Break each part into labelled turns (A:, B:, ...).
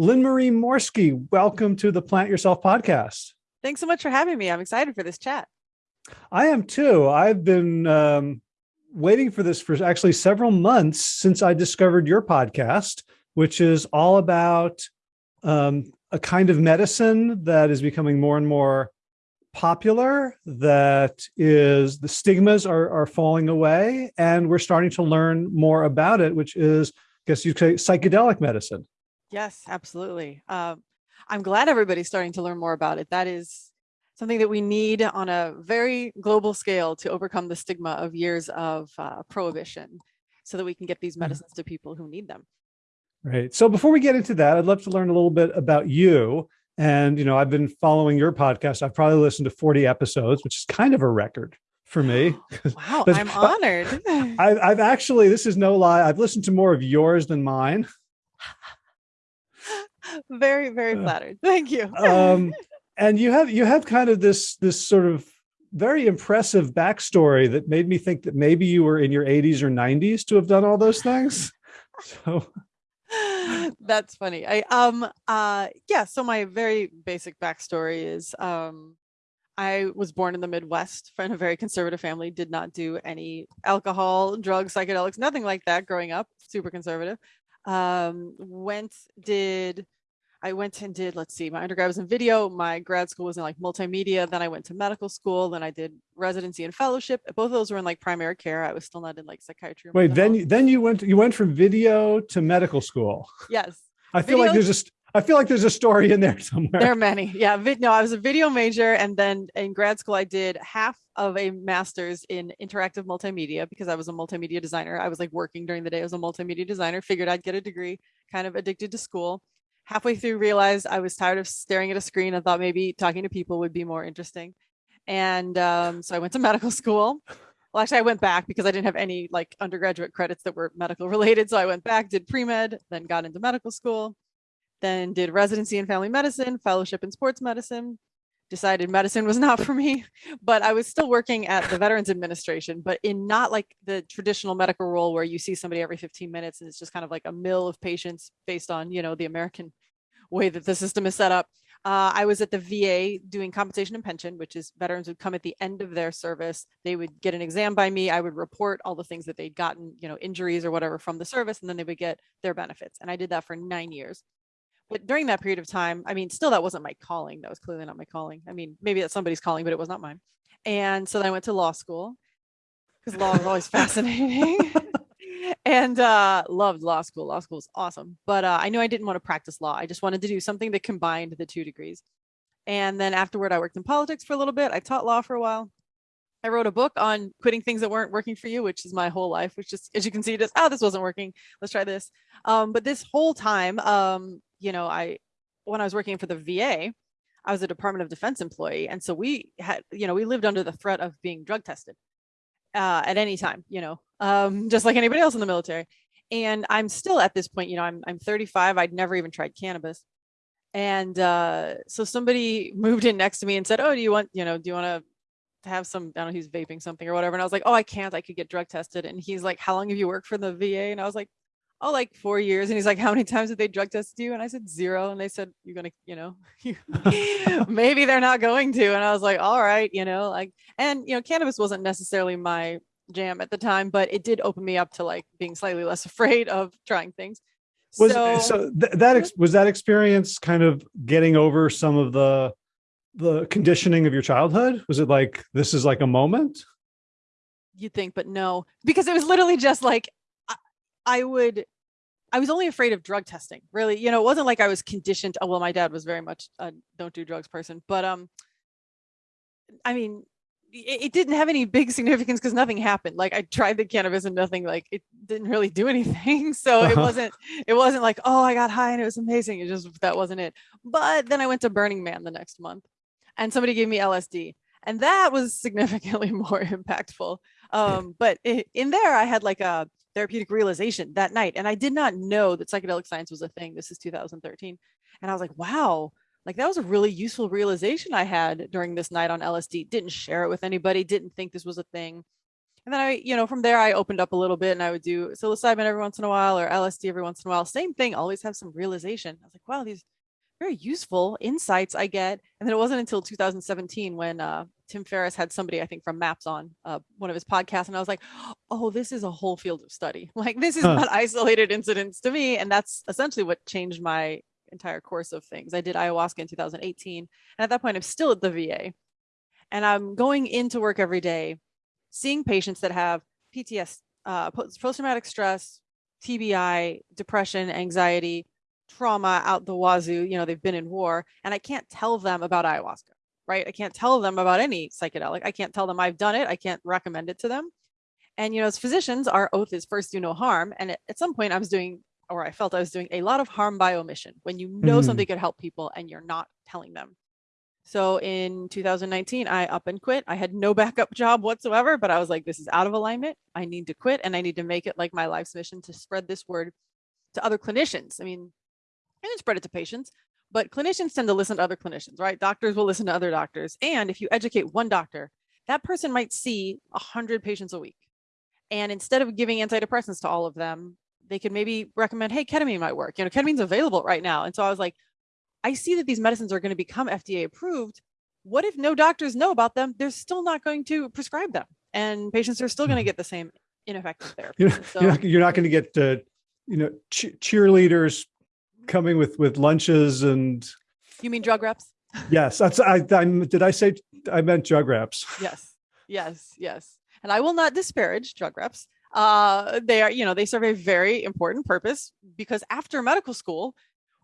A: Lynn Marie Morski, welcome to the Plant Yourself podcast.
B: Thanks so much for having me. I'm excited for this chat.
A: I am too. I've been um, waiting for this for actually several months since I discovered your podcast, which is all about um, a kind of medicine that is becoming more and more popular that is the stigmas are, are falling away and we're starting to learn more about it which is I guess you'd say psychedelic medicine
B: yes absolutely um, i'm glad everybody's starting to learn more about it that is something that we need on a very global scale to overcome the stigma of years of uh, prohibition so that we can get these mm-hmm. medicines to people who need them
A: right so before we get into that i'd love to learn a little bit about you and, you know, I've been following your podcast. I've probably listened to 40 episodes, which is kind of a record for me.
B: Wow, I'm honored.
A: I've, I've actually, this is no lie, I've listened to more of yours than mine.
B: Very, very uh, flattered. Thank you.
A: um, and you have, you have kind of this, this sort of very impressive backstory that made me think that maybe you were in your 80s or 90s to have done all those things. So
B: That's funny. I um uh yeah, so my very basic backstory is um I was born in the Midwest from a very conservative family, did not do any alcohol, drugs, psychedelics, nothing like that growing up, super conservative. Um went did I went and did, let's see, my undergrad was in video, my grad school was in like multimedia, then I went to medical school, then I did residency and fellowship. Both of those were in like primary care. I was still not in like psychiatry.
A: Wait, then you, then you went you went from video to medical school.
B: Yes.
A: I feel video, like there's a I feel like there's a story in there somewhere.
B: There are many. Yeah. No, I was a video major. And then in grad school, I did half of a master's in interactive multimedia because I was a multimedia designer. I was like working during the day as a multimedia designer, figured I'd get a degree, kind of addicted to school halfway through realized I was tired of staring at a screen I thought maybe talking to people would be more interesting. And um, so I went to medical school. Well, actually, I went back because I didn't have any like undergraduate credits that were medical related. So I went back, did pre med, then got into medical school, then did residency in family medicine, fellowship in sports medicine, decided medicine was not for me, but I was still working at the Veterans Administration, but in not like the traditional medical role where you see somebody every 15 minutes and it's just kind of like a mill of patients based on, you know, the American way that the system is set up. Uh, I was at the VA doing compensation and pension, which is veterans would come at the end of their service. They would get an exam by me. I would report all the things that they'd gotten, you know, injuries or whatever from the service, and then they would get their benefits. And I did that for nine years but during that period of time, I mean, still that wasn't my calling. That was clearly not my calling. I mean, maybe that's somebody's calling, but it was not mine. And so then I went to law school because law was always fascinating. And uh, loved law school. Law school was awesome. But uh, I knew I didn't want to practice law. I just wanted to do something that combined the two degrees. And then afterward, I worked in politics for a little bit. I taught law for a while. I wrote a book on quitting things that weren't working for you, which is my whole life, which just, as you can see, just, oh, this wasn't working. Let's try this. Um, but this whole time, um, you know, I, when I was working for the VA, I was a Department of Defense employee. And so we had, you know, we lived under the threat of being drug tested uh, at any time, you know, um, just like anybody else in the military. And I'm still at this point, you know, I'm, I'm 35. I'd never even tried cannabis. And uh, so somebody moved in next to me and said, oh, do you want, you know, do you want to have some, I don't know, he's vaping something or whatever. And I was like, oh, I can't, I could get drug tested. And he's like, how long have you worked for the VA? And I was like, oh, like four years. And he's like, how many times have they drug tested you? And I said, zero. And they said, you're going to, you know, maybe they're not going to. And I was like, all right, you know, like, and, you know, cannabis wasn't necessarily my jam at the time, but it did open me up to like being slightly less afraid of trying things.
A: Was so, so th that was that experience kind of getting over some of the the conditioning of your childhood? Was it like this is like a moment?
B: You think, but no, because it was literally just like I would I was only afraid of drug testing, really. You know, it wasn't like I was conditioned. Oh, well, my dad was very much a don't do drugs person, but um, I mean, it, it didn't have any big significance because nothing happened. Like I tried the cannabis and nothing, like it didn't really do anything. So it uh-huh. wasn't, it wasn't like, oh, I got high and it was amazing. It just that wasn't it. But then I went to Burning Man the next month, and somebody gave me LSD, and that was significantly more impactful. Um, but it, in there, I had like a therapeutic realization that night. And I did not know that psychedelic science was a thing. This is 2013. And I was like, wow, like that was a really useful realization I had during this night on LSD. Didn't share it with anybody, didn't think this was a thing. And then I, you know, from there I opened up a little bit and I would do psilocybin every once in a while or LSD every once in a while. Same thing, always have some realization. I was like, wow, these very useful insights I get. And then it wasn't until 2017 when uh, Tim Ferriss had somebody, I think from MAPS on uh, one of his podcasts. And I was like, oh, this is a whole field of study. Like this is huh. not isolated incidents to me. And that's essentially what changed my entire course of things. I did ayahuasca in 2018. And at that point, I'm still at the VA. And I'm going into work every day seeing patients that have PTS, uh, post-traumatic stress, TBI, depression, anxiety, trauma out the wazoo, you know, they've been in war, and I can't tell them about ayahuasca, right? I can't tell them about any psychedelic. I can't tell them I've done it. I can't recommend it to them. And, you know, as physicians, our oath is first do no harm. And at some point I was doing, or I felt I was doing a lot of harm by omission when you know mm. something could help people and you're not telling them. So in 2019, I up and quit. I had no backup job whatsoever, but I was like, this is out of alignment. I need to quit and I need to make it like my life's mission to spread this word to other clinicians. I mean, I can spread it to patients, but clinicians tend to listen to other clinicians, right? Doctors will listen to other doctors. And if you educate one doctor, that person might see a hundred patients a week. And instead of giving antidepressants to all of them, they could maybe recommend, hey, ketamine might work. You know, ketamine's available right now. And so I was like, I see that these medicines are going to become FDA approved. What if no doctors know about them? They're still not going to prescribe them and patients are still going to mm-hmm. get the same ineffective therapy.
A: You're, so, you're not, not going to get, uh, you know, ch cheerleaders coming with, with lunches and.
B: You mean drug reps?
A: Yes. That's, I, I, did I say, I meant drug reps.
B: Yes. Yes. Yes. And I will not disparage drug reps. Uh, they are, you know, they serve a very important purpose because after medical school,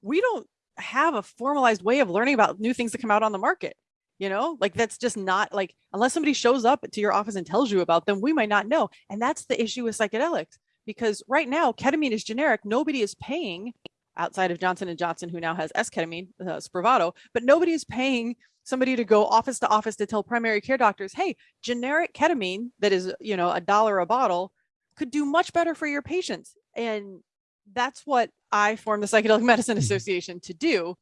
B: we don't have a formalized way of learning about new things that come out on the market you know like that's just not like unless somebody shows up to your office and tells you about them we might not know and that's the issue with psychedelics because right now ketamine is generic nobody is paying outside of johnson and johnson who now has esketamine uh, spravato but nobody is paying somebody to go office to office to tell primary care doctors hey generic ketamine that is you know a dollar a bottle could do much better for your patients and that's what I formed the Psychedelic Medicine mm-hmm. Association to do.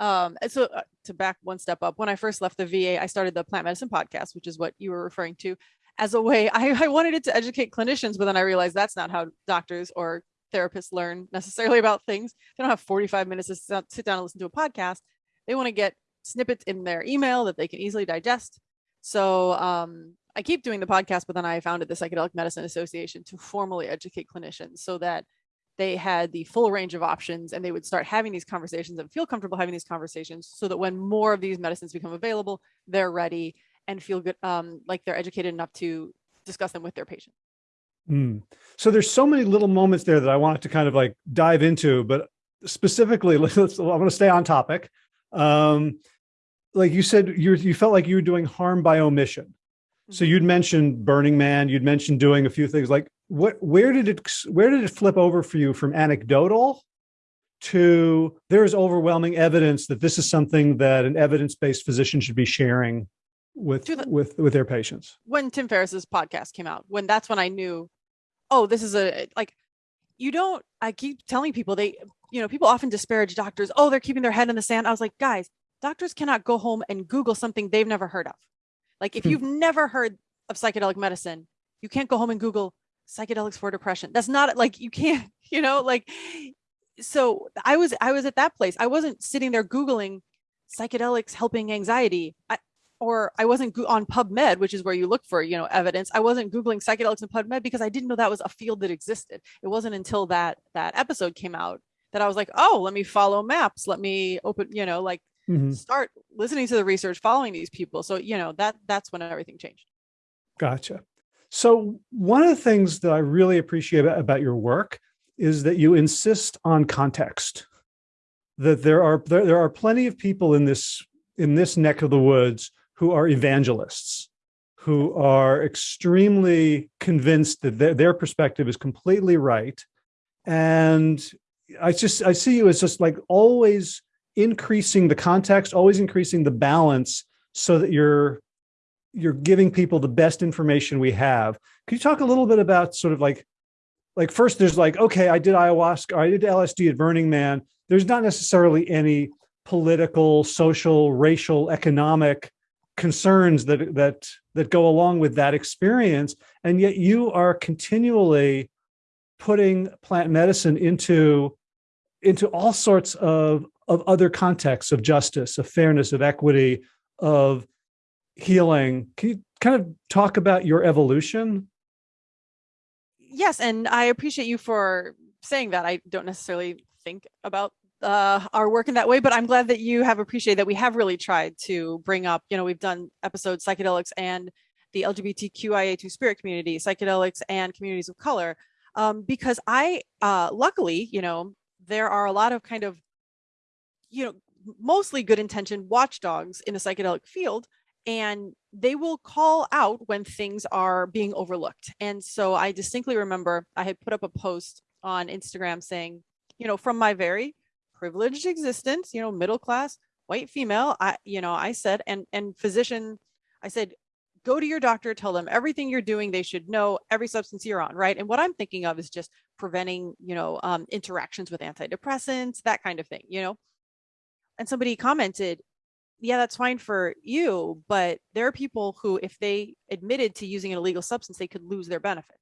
B: Um, and so uh, to back one step up, when I first left the VA, I started the plant medicine podcast, which is what you were referring to as a way, I, I wanted it to educate clinicians, but then I realized that's not how doctors or therapists learn necessarily about things. They don't have 45 minutes to sit down and listen to a podcast. They want to get snippets in their email that they can easily digest. So um, I keep doing the podcast, but then I founded the Psychedelic Medicine Association to formally educate clinicians so that they had the full range of options and they would start having these conversations and feel comfortable having these conversations so that when more of these medicines become available, they're ready and feel good, um, like they're educated enough to discuss them with their patient.
A: Mm. So there's so many little moments there that I wanted to kind of like dive into, but specifically, let's, I want to stay on topic. Um, like you said, you you felt like you were doing harm by omission. So mm-hmm. you'd mentioned Burning Man, you'd mentioned doing a few things like what, where did it, where did it flip over for you from anecdotal to there is overwhelming evidence that this is something that an evidence-based physician should be sharing with, the, with, with their patients?
B: When Tim Ferriss's podcast came out, when that's when I knew, oh, this is a, like, you don't, I keep telling people they, you know, people often disparage doctors. Oh, they're keeping their head in the sand. I was like, guys, doctors cannot go home and Google something they've never heard of. Like if hmm. you've never heard of psychedelic medicine, you can't go home and Google psychedelics for depression. That's not like you can't, you know, like so I was I was at that place. I wasn't sitting there Googling psychedelics helping anxiety. I, or I wasn't on PubMed, which is where you look for, you know, evidence. I wasn't Googling psychedelics and PubMed because I didn't know that was a field that existed. It wasn't until that that episode came out that I was like, oh, let me follow MAPS. Let me open, you know, like mm -hmm. start listening to the research, following these people. So, you know, that that's when everything changed.
A: Gotcha. So one of the things that I really appreciate about your work is that you insist on context, that there are there, there are plenty of people in this in this neck of the woods who are evangelists, who are extremely convinced that their, their perspective is completely right. And I just, I see you as just like always increasing the context, always increasing the balance so that you're you're giving people the best information we have. Could you talk a little bit about sort of like, like first there's like, okay, I did ayahuasca, I did LSD at Burning Man. There's not necessarily any political, social, racial, economic concerns that that that go along with that experience and yet you are continually putting plant medicine into into all sorts of of other contexts of justice of fairness of equity of healing. Can you kind of talk about your evolution?
B: Yes and i appreciate you for saying that. I don't necessarily think about uh, our work in that way, but I'm glad that you have appreciated that we have really tried to bring up, you know, we've done episodes psychedelics and the LGBTQIA2 spirit community, psychedelics and communities of color, um, because I, uh, luckily, you know, there are a lot of kind of, you know, mostly good intentioned watchdogs in the psychedelic field, and they will call out when things are being overlooked. And so I distinctly remember I had put up a post on Instagram saying, you know, from my very privileged existence, you know, middle class, white female, I, you know, I said, and, and physician, I said, go to your doctor, tell them everything you're doing. They should know every substance you're on, right? And what I'm thinking of is just preventing, you know, um, interactions with antidepressants, that kind of thing, you know? And somebody commented, yeah, that's fine for you, but there are people who, if they admitted to using an illegal substance, they could lose their benefit.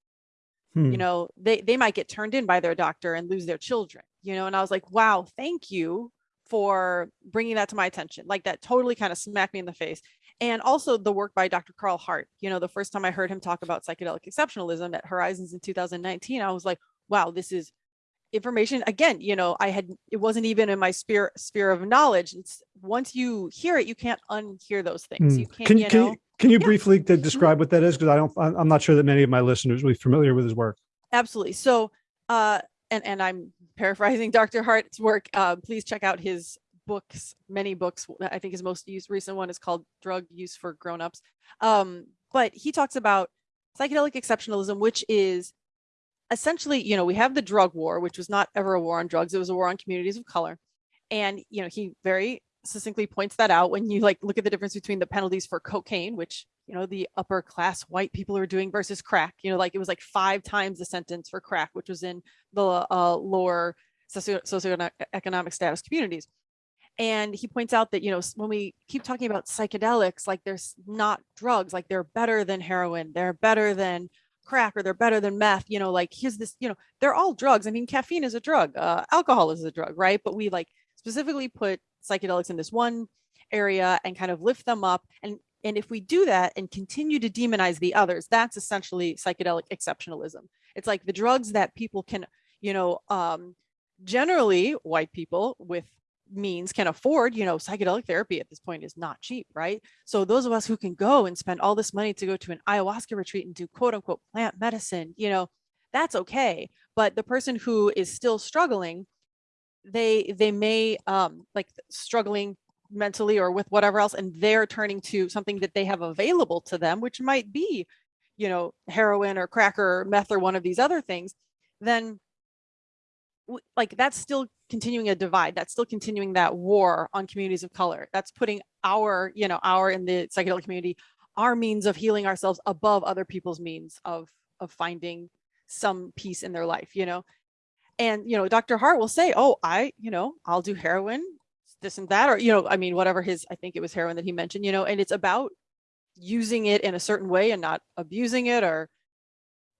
B: Hmm. You know, they, they might get turned in by their doctor and lose their children you know, and I was like, wow, thank you for bringing that to my attention. Like that totally kind of smacked me in the face. And also the work by Dr. Carl Hart, you know, the first time I heard him talk about psychedelic exceptionalism at Horizons in 2019, I was like, wow, this is information again you know i had it wasn't even in my sphere sphere of knowledge it's once you hear it you can't unhear those things mm. you can't
A: can,
B: you
A: can
B: know
A: you, can you yeah. briefly describe what that is because i don't i'm not sure that many of my listeners will be familiar with his work
B: absolutely so uh and and I'm paraphrasing Dr. Hart's work. Uh, please check out his books, many books. I think his most used recent one is called Drug Use for Grownups. Um, but he talks about psychedelic exceptionalism, which is essentially, you know, we have the drug war, which was not ever a war on drugs; it was a war on communities of color. And you know, he very succinctly points that out when you like look at the difference between the penalties for cocaine, which you know the upper class white people are doing versus crack. You know, like it was like five times the sentence for crack, which was in the uh, lower socio socioeconomic status communities. And he points out that, you know, when we keep talking about psychedelics, like there's not drugs, like they're better than heroin, they're better than crack, or they're better than meth, you know, like here's this, you know, they're all drugs. I mean, caffeine is a drug, uh, alcohol is a drug, right? But we like specifically put psychedelics in this one area and kind of lift them up. And, and if we do that and continue to demonize the others, that's essentially psychedelic exceptionalism. It's like the drugs that people can, you know, um, generally white people with means can afford, you know, psychedelic therapy at this point is not cheap, right? So those of us who can go and spend all this money to go to an ayahuasca retreat and do quote unquote plant medicine, you know, that's okay. But the person who is still struggling, they they may um like struggling mentally or with whatever else, and they're turning to something that they have available to them, which might be, you know, heroin or crack or meth or one of these other things, then like that's still continuing a divide. That's still continuing that war on communities of color. That's putting our you know our in the psychedelic community our means of healing ourselves above other people's means of of finding some peace in their life you know? And you know dr hart will say oh i you know i'll do heroin this and that or you know i mean whatever his i think it was heroin that he mentioned you know and it's about using it in a certain way and not abusing it or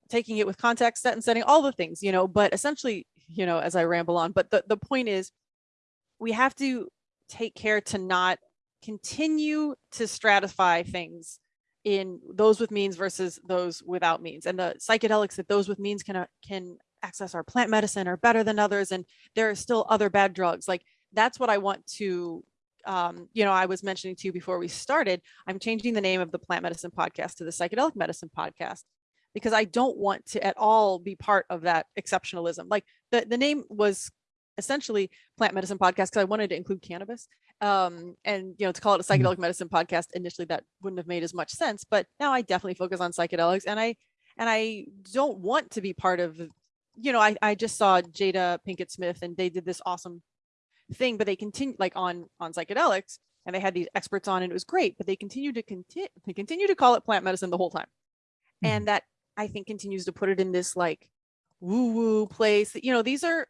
B: taking it with context and setting all the things you know but essentially you know, as I ramble on. But the, the point is, we have to take care to not continue to stratify things in those with means versus those without means. And the psychedelics that those with means can, uh, can access our plant medicine are better than others. And there are still other bad drugs. Like that's what I want to um, you know, I was mentioning to you before we started, I'm changing the name of the plant medicine podcast to the psychedelic medicine podcast because I don't want to at all be part of that exceptionalism. Like the, the name was essentially plant medicine podcast because I wanted to include cannabis. Um, and you know, to call it a mm-hmm. psychedelic medicine podcast, initially that wouldn't have made as much sense, but now I definitely focus on psychedelics and I and I don't want to be part of you know, I, I just saw Jada Pinkett Smith and they did this awesome thing, but they continue like on on psychedelics and they had these experts on and it was great, but they continue to continue they continue to call it plant medicine the whole time. Mm-hmm. And that I think continues to put it in this like woo woo place. That you know, these are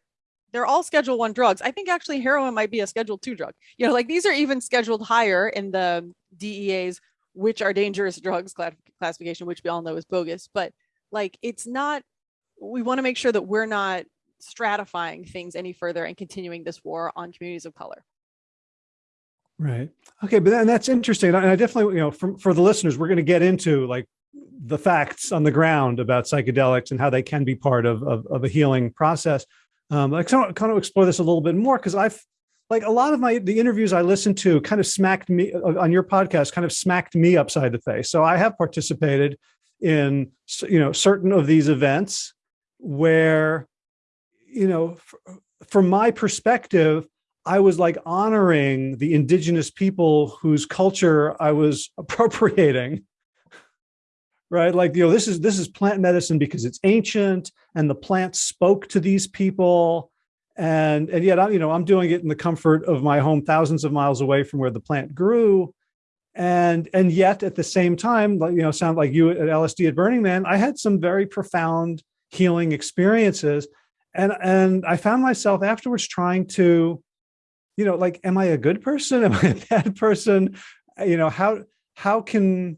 B: they're all schedule one drugs. I think actually heroin might be a schedule two drug. You know, like these are even scheduled higher in the DEA's which are dangerous drugs classification, which we all know is bogus, but like it's not, we want to make sure that we're not stratifying things any further and continuing this war on communities of color.
A: Right. Okay. But then that's interesting. And I definitely, you know, for, for the listeners, we're going to get into like the facts on the ground about psychedelics and how they can be part of, of, of a healing process. Um, I kind of, kind of explore this a little bit more because I've like a lot of my the interviews I listened to kind of smacked me uh, on your podcast, kind of smacked me upside the face. So I have participated in you know certain of these events where you know from my perspective I was like honoring the indigenous people whose culture I was appropriating. Right. Like, you know, this is this is plant medicine because it's ancient and the plant spoke to these people. And and yet I'm, you know, I'm doing it in the comfort of my home, thousands of miles away from where the plant grew. And and yet at the same time, like, you know, sound like you at LSD at Burning Man, I had some very profound healing experiences. And and I found myself afterwards trying to you know, like, am I a good person? Am I a bad person? You know, how, how can,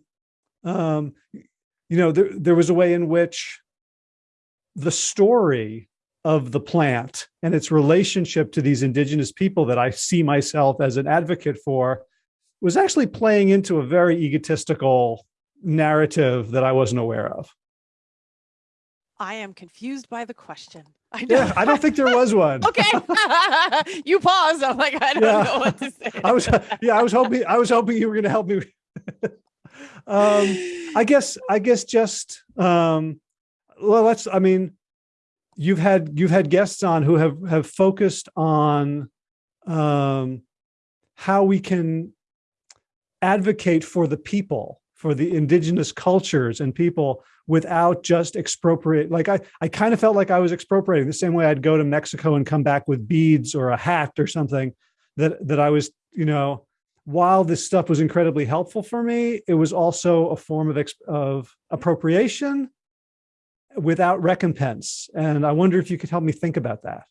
A: um, you know, there, there was a way in which the story of the plant and its relationship to these indigenous people that I see myself as an advocate for was actually playing into a very egotistical narrative that I wasn't aware of.
B: I am confused by the question.
A: I don't, yeah, I don't think there was one.
B: okay. you paused. I'm like, I don't yeah. know what to say.
A: I was, yeah, I was hoping, I was hoping you were going to help me. um, I guess, I guess just, um, well, let's, I mean, you've had, you've had guests on who have, have focused on, um, how we can advocate for the people, for the indigenous cultures and people without just expropriate. Like I, I kind of felt like I was expropriating the same way I'd go to Mexico and come back with beads or a hat or something that, that I was, you know, while this stuff was incredibly helpful for me, it was also a form of, of appropriation without recompense. And I wonder if you could help me think about that.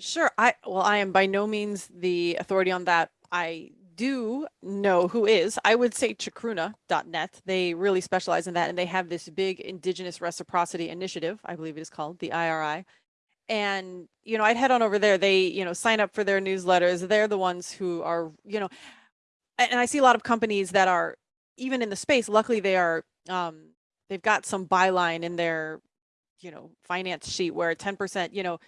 B: Sure. I, well, I am by no means the authority on that. I do know who is, I would say chacruna.net. They really specialize in that. And they have this big indigenous reciprocity initiative, I believe it is called the IRI. And, you know, I'd head on over there. They, you know, sign up for their newsletters. They're the ones who are, you know, and I see a lot of companies that are even in the space. Luckily, they are, um, they've got some byline in their, you know, finance sheet where 10%, you know,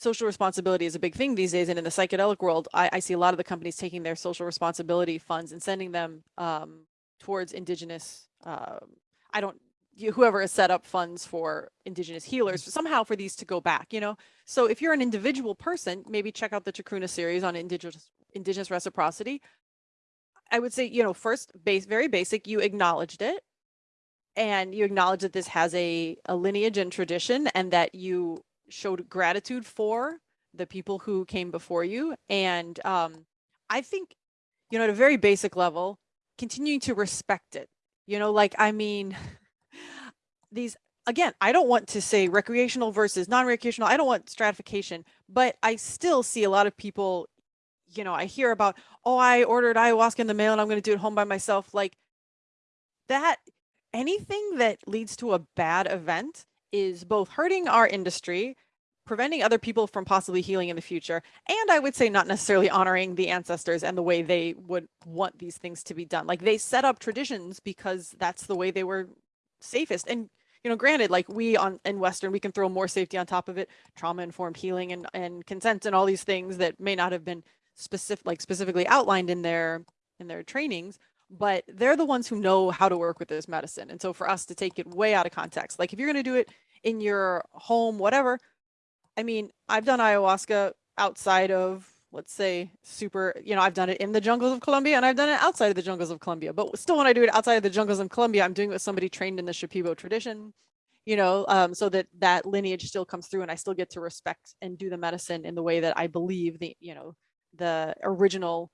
B: social responsibility is a big thing these days. And in the psychedelic world, I, I see a lot of the companies taking their social responsibility funds and sending them um, towards indigenous, uh, I don't, whoever has set up funds for indigenous healers somehow for these to go back, you know? So if you're an individual person, maybe check out the Chacruna series on indigenous, indigenous reciprocity. I would say, you know, first base, very basic, you acknowledged it and you acknowledge that this has a, a lineage and tradition and that you showed gratitude for the people who came before you. And um, I think, you know, at a very basic level, continuing to respect it, you know, like, I mean, these, again, I don't want to say recreational versus non-recreational. I don't want stratification, but I still see a lot of people, you know, I hear about, oh, I ordered ayahuasca in the mail and I'm going to do it home by myself. Like that, anything that leads to a bad event is both hurting our industry, preventing other people from possibly healing in the future, and I would say not necessarily honoring the ancestors and the way they would want these things to be done. Like they set up traditions because that's the way they were safest. And you know, granted, like we on in Western, we can throw more safety on top of it, trauma informed healing and and consent and all these things that may not have been specific, like specifically outlined in their in their trainings but they're the ones who know how to work with this medicine. And so for us to take it way out of context, like if you're going to do it in your home, whatever, I mean, I've done ayahuasca outside of, let's say, super, you know, I've done it in the jungles of Colombia and I've done it outside of the jungles of Colombia. But still, when I do it outside of the jungles of Colombia, I'm doing it with somebody trained in the Shipibo tradition, you know, um, so that that lineage still comes through and I still get to respect and do the medicine in the way that I believe the, you know, the original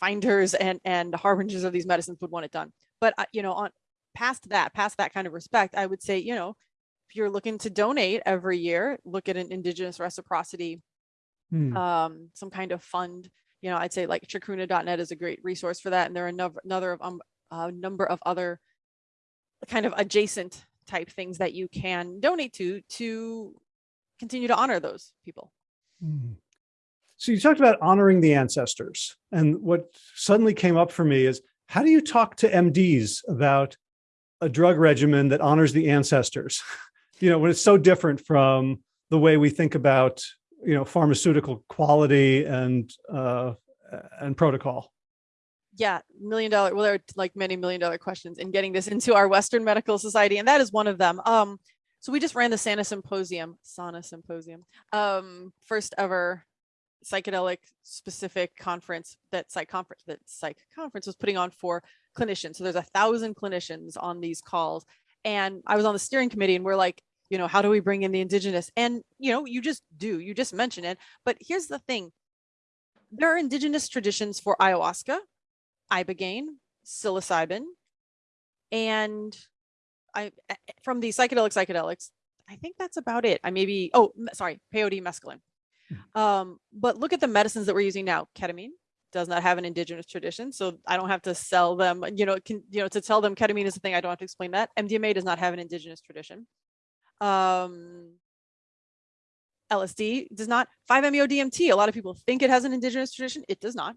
B: finders and and harbingers of these medicines would want it done. But uh, you know, on past that, past that kind of respect, I would say, you know, if you're looking to donate every year, look at an indigenous reciprocity, hmm. um, some kind of fund. You know, I'd say like chacruna.net is a great resource for that. And there are another, another of um, a number of other kind of adjacent type things that you can donate to to continue to honor those people.
A: Mm. So you talked about honoring the ancestors. And what suddenly came up for me is how do you talk to MDs about a drug regimen that honors the ancestors? you know, when it's so different from the way we think about, you know, pharmaceutical quality and uh, and protocol.
B: Yeah, million dollar. Well, there are like many million dollar questions in getting this into our Western Medical Society, and that is one of them. Um, so we just ran the Santa Symposium, Sana Symposium, um, first ever psychedelic specific conference that psych conference that psych conference was putting on for clinicians. So there's a thousand clinicians on these calls. And I was on the steering committee and we're like, you know, how do we bring in the indigenous? And, you know, you just do, you just mention it. But here's the thing. There are indigenous traditions for ayahuasca, ibogaine, psilocybin, and I eh, eh, from the psychedelic psychedelics, I think that's about it. I maybe, oh, sorry, peyote mescaline. Hmm. Um, but look at the medicines that we're using now. Ketamine does not have an indigenous tradition, so I don't have to sell them. You know, can you know to tell them ketamine is a thing. I don't have to explain that. MDMA does not have an indigenous tradition. Um, LSD does not. 5-MeO DMT. A lot of people think it has an indigenous tradition. It does not.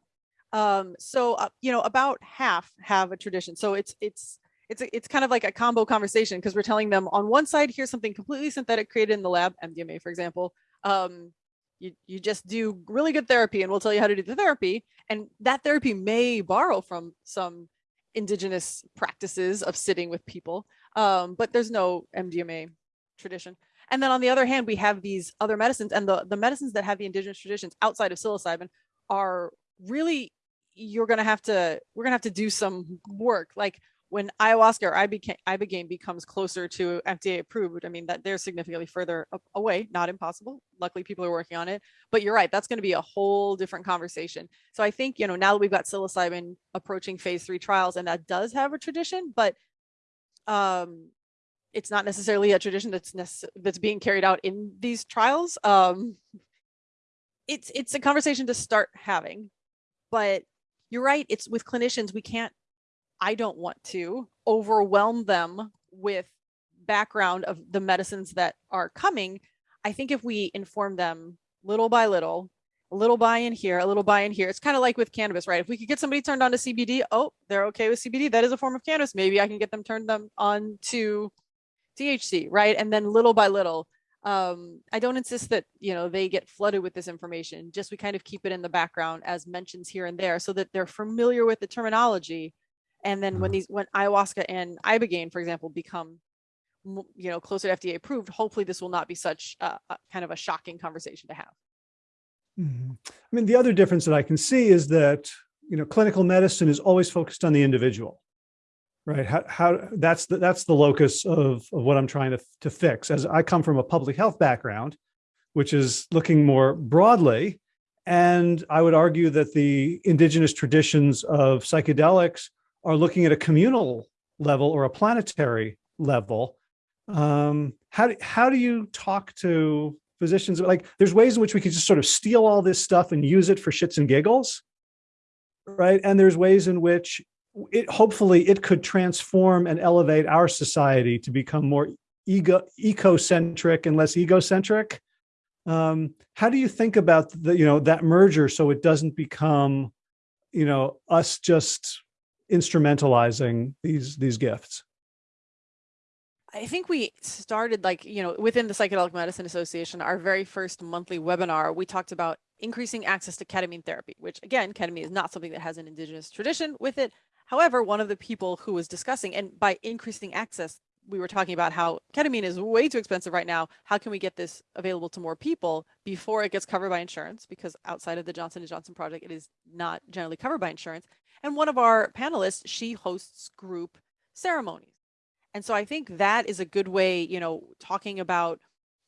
B: Um, so uh, you know, about half have a tradition. So it's it's it's it's kind of like a combo conversation because we're telling them on one side here's something completely synthetic created in the lab, MDMA for example. Um, you, you just do really good therapy and we'll tell you how to do the therapy. And that therapy may borrow from some indigenous practices of sitting with people, um, but there's no MDMA tradition. And then on the other hand, we have these other medicines and the, the medicines that have the indigenous traditions outside of psilocybin are really, you're going to have to, we're going to have to do some work. Like when ayahuasca or ibogaine becomes closer to FDA approved, I mean that they're significantly further away, not impossible. Luckily, people are working on it. But you're right, that's going to be a whole different conversation. So I think you know now that we've got psilocybin approaching phase three trials, and that does have a tradition, but um, it's not necessarily a tradition that's that's being carried out in these trials. Um, it's it's a conversation to start having, but you're right. It's with clinicians we can't I don't want to overwhelm them with background of the medicines that are coming. I think if we inform them little by little, a little buy in here, a little buy in here. It's kind of like with cannabis, right? If we could get somebody turned on to CBD, oh, they're okay with CBD. That is a form of cannabis. Maybe I can get them turned them on to THC, right? And then little by little, um, I don't insist that, you know, they get flooded with this information. Just we kind of keep it in the background as mentions here and there so that they're familiar with the terminology and then when mm-hmm. these, when ayahuasca and ibogaine, for example, become, you know, closer to FDA approved, hopefully this will not be such a, a kind of a shocking conversation to have.
A: Mm -hmm. I mean, the other difference that I can see is that, you know, clinical medicine is always focused on the individual, right? How, how that's the, that's the locus of, of what I'm trying to, to fix. As I come from a public health background, which is looking more broadly, and I would argue that the indigenous traditions of psychedelics are looking at a communal level or a planetary level, um, how, do, how do you talk to physicians? Like there's ways in which we can just sort of steal all this stuff and use it for shits and giggles, right? And there's ways in which it hopefully it could transform and elevate our society to become more ego ecocentric and less egocentric. Um, how do you think about the, you know, that merger so it doesn't become, you know, us just instrumentalizing these these gifts?
B: I think we started like, you know, within the Psychedelic Medicine Association, our very first monthly webinar, we talked about increasing access to ketamine therapy, which again, ketamine is not something that has an indigenous tradition with it. However, one of the people who was discussing, and by increasing access, we were talking about how ketamine is way too expensive right now. How can we get this available to more people before it gets covered by insurance? Because outside of the Johnson & Johnson project, it is not generally covered by insurance. And one of our panelists, she hosts group ceremonies. And so I think that is a good way, you know, talking about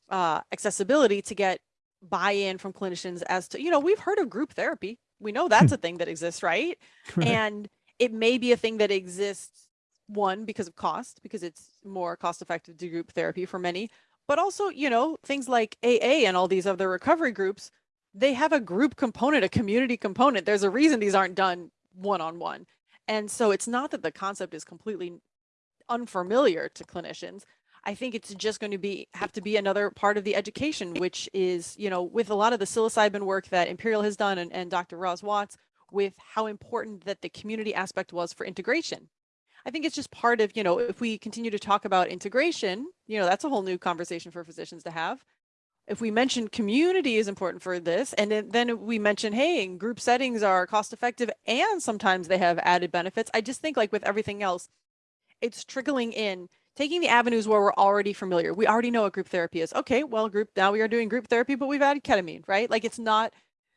B: uh, accessibility to get buy-in from clinicians as to, you know, we've heard of group therapy. We know that's a thing that exists, right? right? And it may be a thing that exists, one, because of cost, because it's more cost effective to group therapy for many, but also, you know, things like AA and all these other recovery groups, they have a group component, a community component. There's a reason these aren't done one-on-one. And so it's not that the concept is completely unfamiliar to clinicians. I think it's just going to be have to be another part of the education, which is, you know, with a lot of the psilocybin work that Imperial has done and, and Dr. Ros Watts, with how important that the community aspect was for integration. I think it's just part of, you know, if we continue to talk about integration, you know, that's a whole new conversation for physicians to have. If we mention community is important for this, and then, we mention, hey, group settings are cost effective and sometimes they have added benefits. I just think like with everything else, it's trickling in, taking the avenues where we're already familiar. We already know what group therapy is. Okay, well, group now we are doing group therapy, but we've added ketamine, right? Like it's not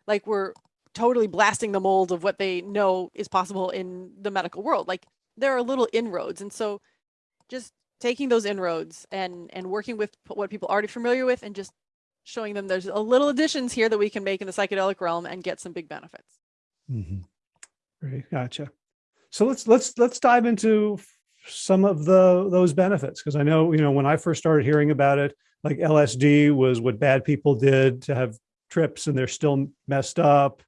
B: like we're totally blasting the mold of what they know is possible in the medical world. Like there are little inroads. And so just taking those inroads and, and working with what people are already familiar with and just showing them there's a little additions here that we can make in the psychedelic realm and get some big benefits.
A: Mm -hmm. Great. Gotcha. So let's, let's, let's dive into some of the, those benefits. Cause I know, you know, when I first started hearing about it, like LSD was what bad people did to have trips and they're still messed up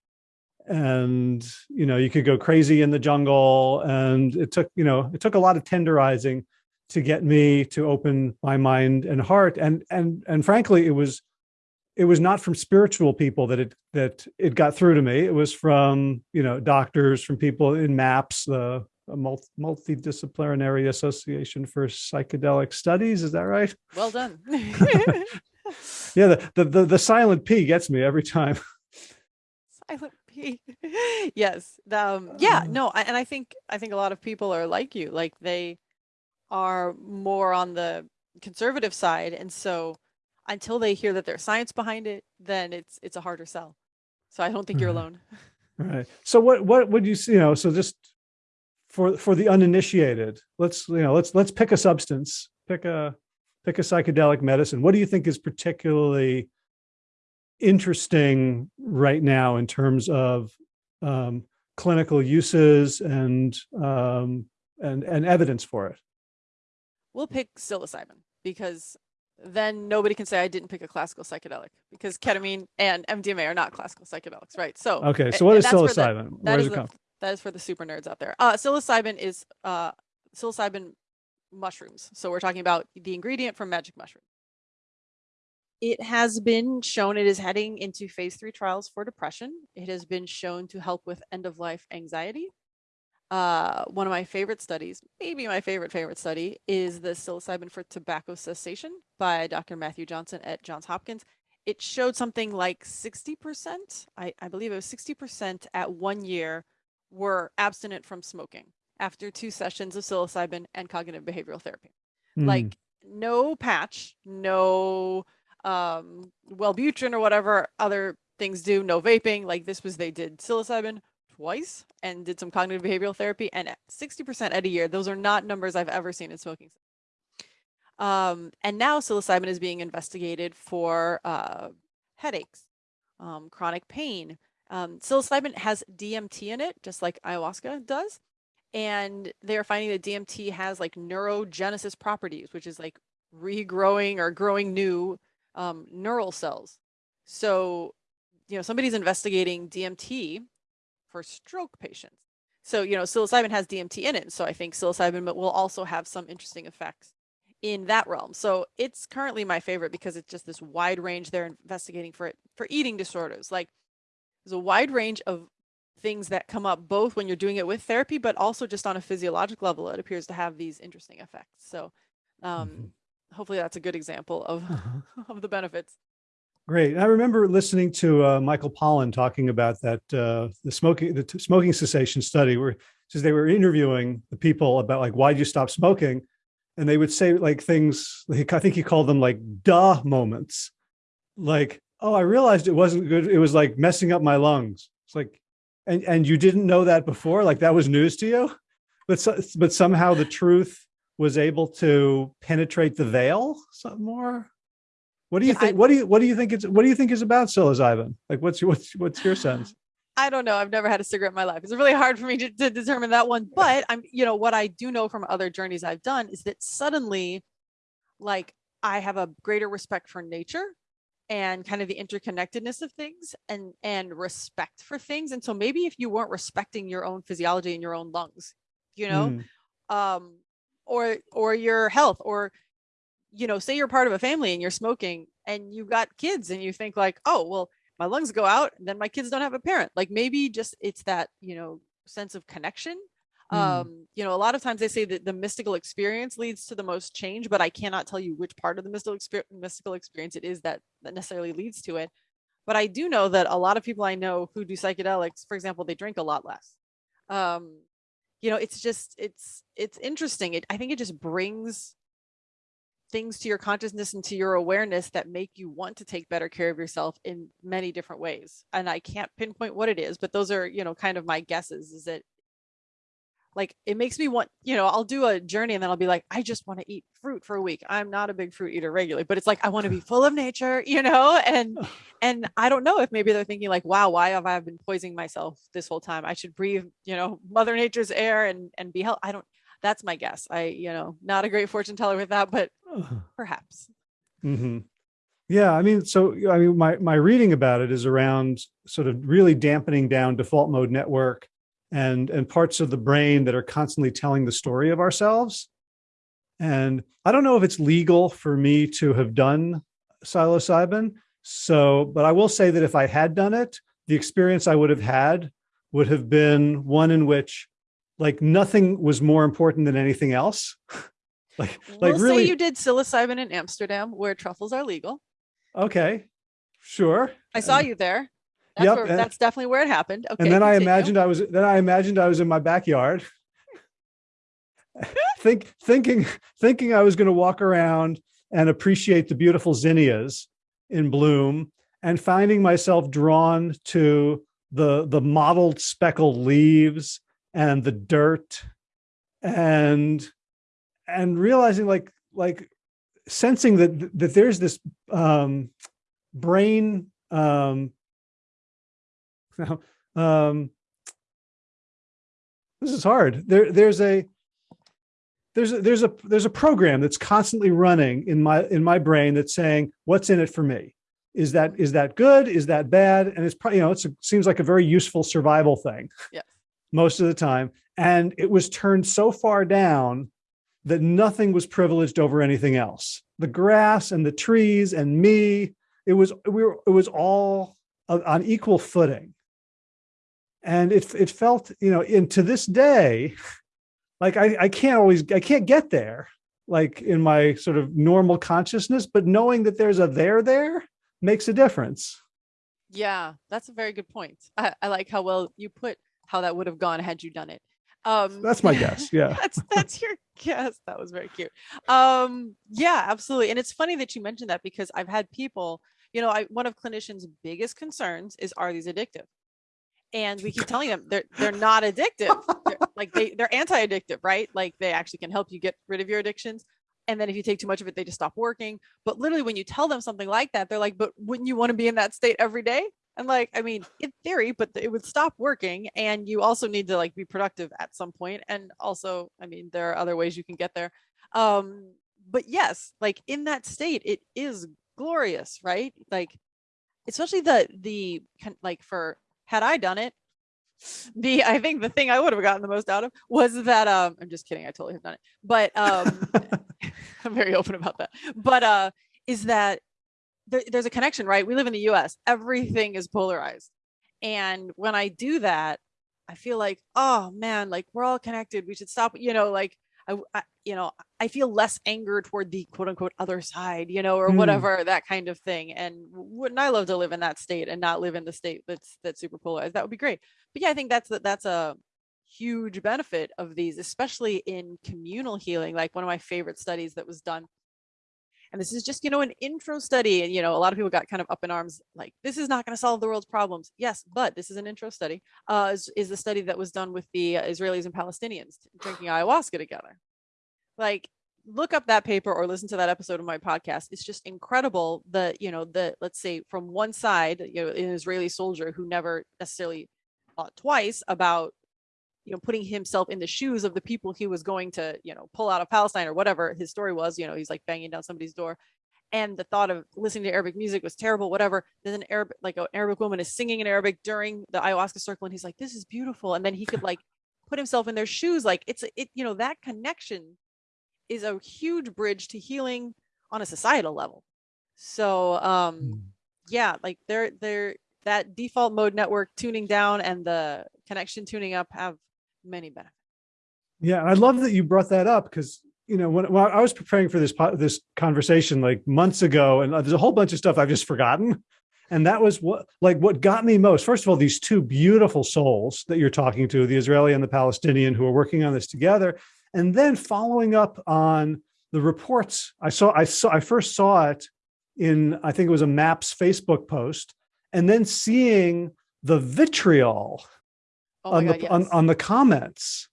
A: and you know you could go crazy in the jungle and it took you know it took a lot of tenderizing to get me to open my mind and heart and and and frankly it was it was not from spiritual people that it that it got through to me it was from you know doctors from people in MAPS the multi multidisciplinary association for psychedelic studies is that right
B: well done
A: yeah the, the the the silent p gets me every time
B: silent P. yes. Um, yeah, no. And I think, I think a lot of people are like you, like they are more on the conservative side. And so until they hear that there's science behind it, then it's, it's a harder sell. So I don't think you're alone.
A: Right. So what, what would you, you know, so just for, for the uninitiated, let's, you know, let's, let's pick a substance, pick a, pick a psychedelic medicine. What do you think is particularly interesting right now in terms of um, clinical uses and, um, and, and evidence for it?
B: We'll pick psilocybin because then nobody can say I didn't pick a classical psychedelic because ketamine and MDMA are not classical psychedelics, right? So
A: okay, so what is psilocybin? The, Where does it
B: the,
A: come?
B: That is for the super nerds out there. Uh, psilocybin is uh, psilocybin mushrooms. So we're talking about the ingredient from magic mushroom. It has been shown it is heading into phase three trials for depression. It has been shown to help with end of life anxiety. Uh, one of my favorite studies, maybe my favorite favorite study, is the psilocybin for tobacco cessation by Dr. Matthew Johnson at Johns Hopkins. It showed something like 60%, I, I believe it was 60% at one year were abstinent from smoking after two sessions of psilocybin and cognitive behavioral therapy. Mm. Like no patch, no um, Wellbutrin or whatever other things do, no vaping. Like this was, they did psilocybin twice and did some cognitive behavioral therapy and 60% at a year. Those are not numbers I've ever seen in smoking. Um, and now psilocybin is being investigated for uh, headaches, um, chronic pain. Um, psilocybin has DMT in it, just like ayahuasca does. And they're finding that DMT has like neurogenesis properties, which is like regrowing or growing new um, neural cells. So, you know, somebody's investigating DMT for stroke patients. So, you know, psilocybin has DMT in it. So I think psilocybin will also have some interesting effects in that realm. So it's currently my favorite because it's just this wide range they're investigating for it for eating disorders. Like there's a wide range of things that come up both when you're doing it with therapy, but also just on a physiologic level, it appears to have these interesting effects. So um, mm -hmm hopefully that's a good example of, uh -huh. of the benefits.
A: Great. I remember listening to uh, Michael Pollan talking about that, uh, the smoking, the smoking cessation study where says they were interviewing the people about like, why'd you stop smoking? And they would say like things, like, I think he called them like duh moments. Like, oh, I realized it wasn't good. It was like messing up my lungs. It's like, and, and you didn't know that before, like that was news to you, but, so, but somehow the truth was able to penetrate the veil some more? What do you yeah, think? I, what do you what do you think it's what do you think is about psilocybin? Like what's your what's what's your sense?
B: I don't know. I've never had a cigarette in my life. It's really hard for me to, to determine that one. But I'm, you know, what I do know from other journeys I've done is that suddenly, like, I have a greater respect for nature and kind of the interconnectedness of things and and respect for things and so maybe if you weren't respecting your own physiology and your own lungs you know
A: Mm.
B: um or or your health or you know say you're part of a family and you're smoking and you've got kids and you think like oh well my lungs go out and then my kids don't have a parent. Like maybe just it's that you know sense of connection.
A: Mm.
B: um you know a lot of times they say that the mystical experience leads to the most change but i cannot tell you which part of the mystical experience mystical experience it is that that necessarily leads to it. But i do know that a lot of people i know who do psychedelics for example they drink a lot less. Um you know it's just it's it's interesting. It i think it just brings things to your consciousness and to your awareness that make you want to take better care of yourself in many different ways and i can't pinpoint what it is but those are you know kind of my guesses is that like it makes me want you know i'll do a journey and then i'll be like i just want to eat fruit for a week. I'm not a big fruit eater regularly but it's like i want to be full of nature you know and and i don't know if maybe they're thinking like wow why have i been poisoning myself this whole time? I should breathe you know mother nature's air and and be healthy i don't that's my guess. I you know not a great fortune teller with that but perhaps Mm
A: -hmm. Yeah, I mean, so I mean, my my reading about it is around sort of really dampening down default mode network and and parts of the brain that are constantly telling the story of ourselves. And I don't know if it's legal for me to have done psilocybin. So, but I will say that if I had done it, the experience I would have had would have been one in which like nothing was more important than anything else. like like
B: we'll
A: really
B: say you did psilocybin in amsterdam where truffles are legal.
A: Okay, sure.
B: i saw you there. That's,
A: Yep,
B: where,
A: and-
B: that's definitely where it happened. okay
A: and then I imagined I was then I imagined I was in my backyard, think thinking thinking I was going to walk around and appreciate the beautiful zinnias in bloom, and finding myself drawn to the the mottled speckled leaves and the dirt, and and realizing like like sensing that that there's this um, brain um, now, um, this is hard. There, there's a, there's a, there's a, there's a program that's constantly running in my, in my brain that's saying, what's in it for me? Is that, is that good? Is that bad? And it's probably, you know, it seems like a very useful survival thing
B: Yes.
A: most of the time. And it was turned so far down that nothing was privileged over anything else. The grass and the trees and me, it was, we were, it was all on equal footing. And it, it felt, you know, and to this day, like I, I can't always, I can't get there, like in my sort of normal consciousness, but knowing that there's a there there makes a difference.
B: Yeah, that's a very good point. I, I like how well you put how that would have gone had you done it. Um,
A: That's my guess. Yeah.
B: that's that's your guess. That was very cute. Um, yeah, absolutely. And it's funny that you mentioned that because I've had people, you know, I one of clinicians' biggest concerns is are these addictive? And we keep telling them they're they're not addictive. They're, like they they're anti-addictive, right? Like they actually can help you get rid of your addictions. And then if you take too much of it, they just stop working. But literally, when you tell them something like that, they're like, "But wouldn't you want to be in that state every day?" And like, I mean, in theory, but it would stop working. And you also need to like be productive at some point. And also, I mean, there are other ways you can get there. Um, but yes, like in that state, it is glorious, right? Like, especially the the like for had I done it, the I think the thing I would have gotten the most out of was that um I'm just kidding, I totally have done it. But um I'm very open about that. But uh is that there, there's a connection, right? We live in the US. Everything is polarized. And when I do that, I feel like, oh man, like we're all connected. We should stop, you know, like I, I you know, I feel less anger toward the quote unquote other side, you know, or
A: Hmm.
B: whatever, that kind of thing. And wouldn't I love to live in that state and not live in the state that's that's super polarized? That would be great. But yeah, I think that's that's a huge benefit of these, especially in communal healing. Like one of my favorite studies that was done and this is just you know an intro study and you know a lot of people got kind of up in arms like this is not going to solve the world's problems. Yes but this is an intro study uh is, is the study that was done with the uh, israelis and palestinians drinking ayahuasca together. Like look up that paper or listen to that episode of my podcast. It's just incredible the you know the let's say from one side you know an israeli soldier who never necessarily thought twice about you know putting himself in the shoes of the people he was going to you know pull out of palestine or whatever his story was you know he's like banging down somebody's door and the thought of listening to Arabic music was terrible, whatever. Then an Arabic, like an Arabic woman is singing in Arabic during the ayahuasca circle, and he's like, "This is beautiful," and then he could like put himself in their shoes. Like it's it, you know, that connection is a huge bridge to healing on a societal level. So um
A: Mm.
B: yeah, like they're they're that default mode network tuning down and the connection tuning up have many benefits.
A: Yeah, I love that you brought that up because you know when, when I was preparing for this this conversation like months ago, and uh, there's a whole bunch of stuff I've just forgotten, and that was what like what got me most. First of all, these two beautiful souls that you're talking to, the Israeli and the Palestinian, who are working on this together, and then following up on the reports. I saw I saw I first saw it in I think it was a MAPS Facebook post, and then seeing the vitriol
B: Oh
A: on
B: god,
A: the
B: yes.
A: on, on the comments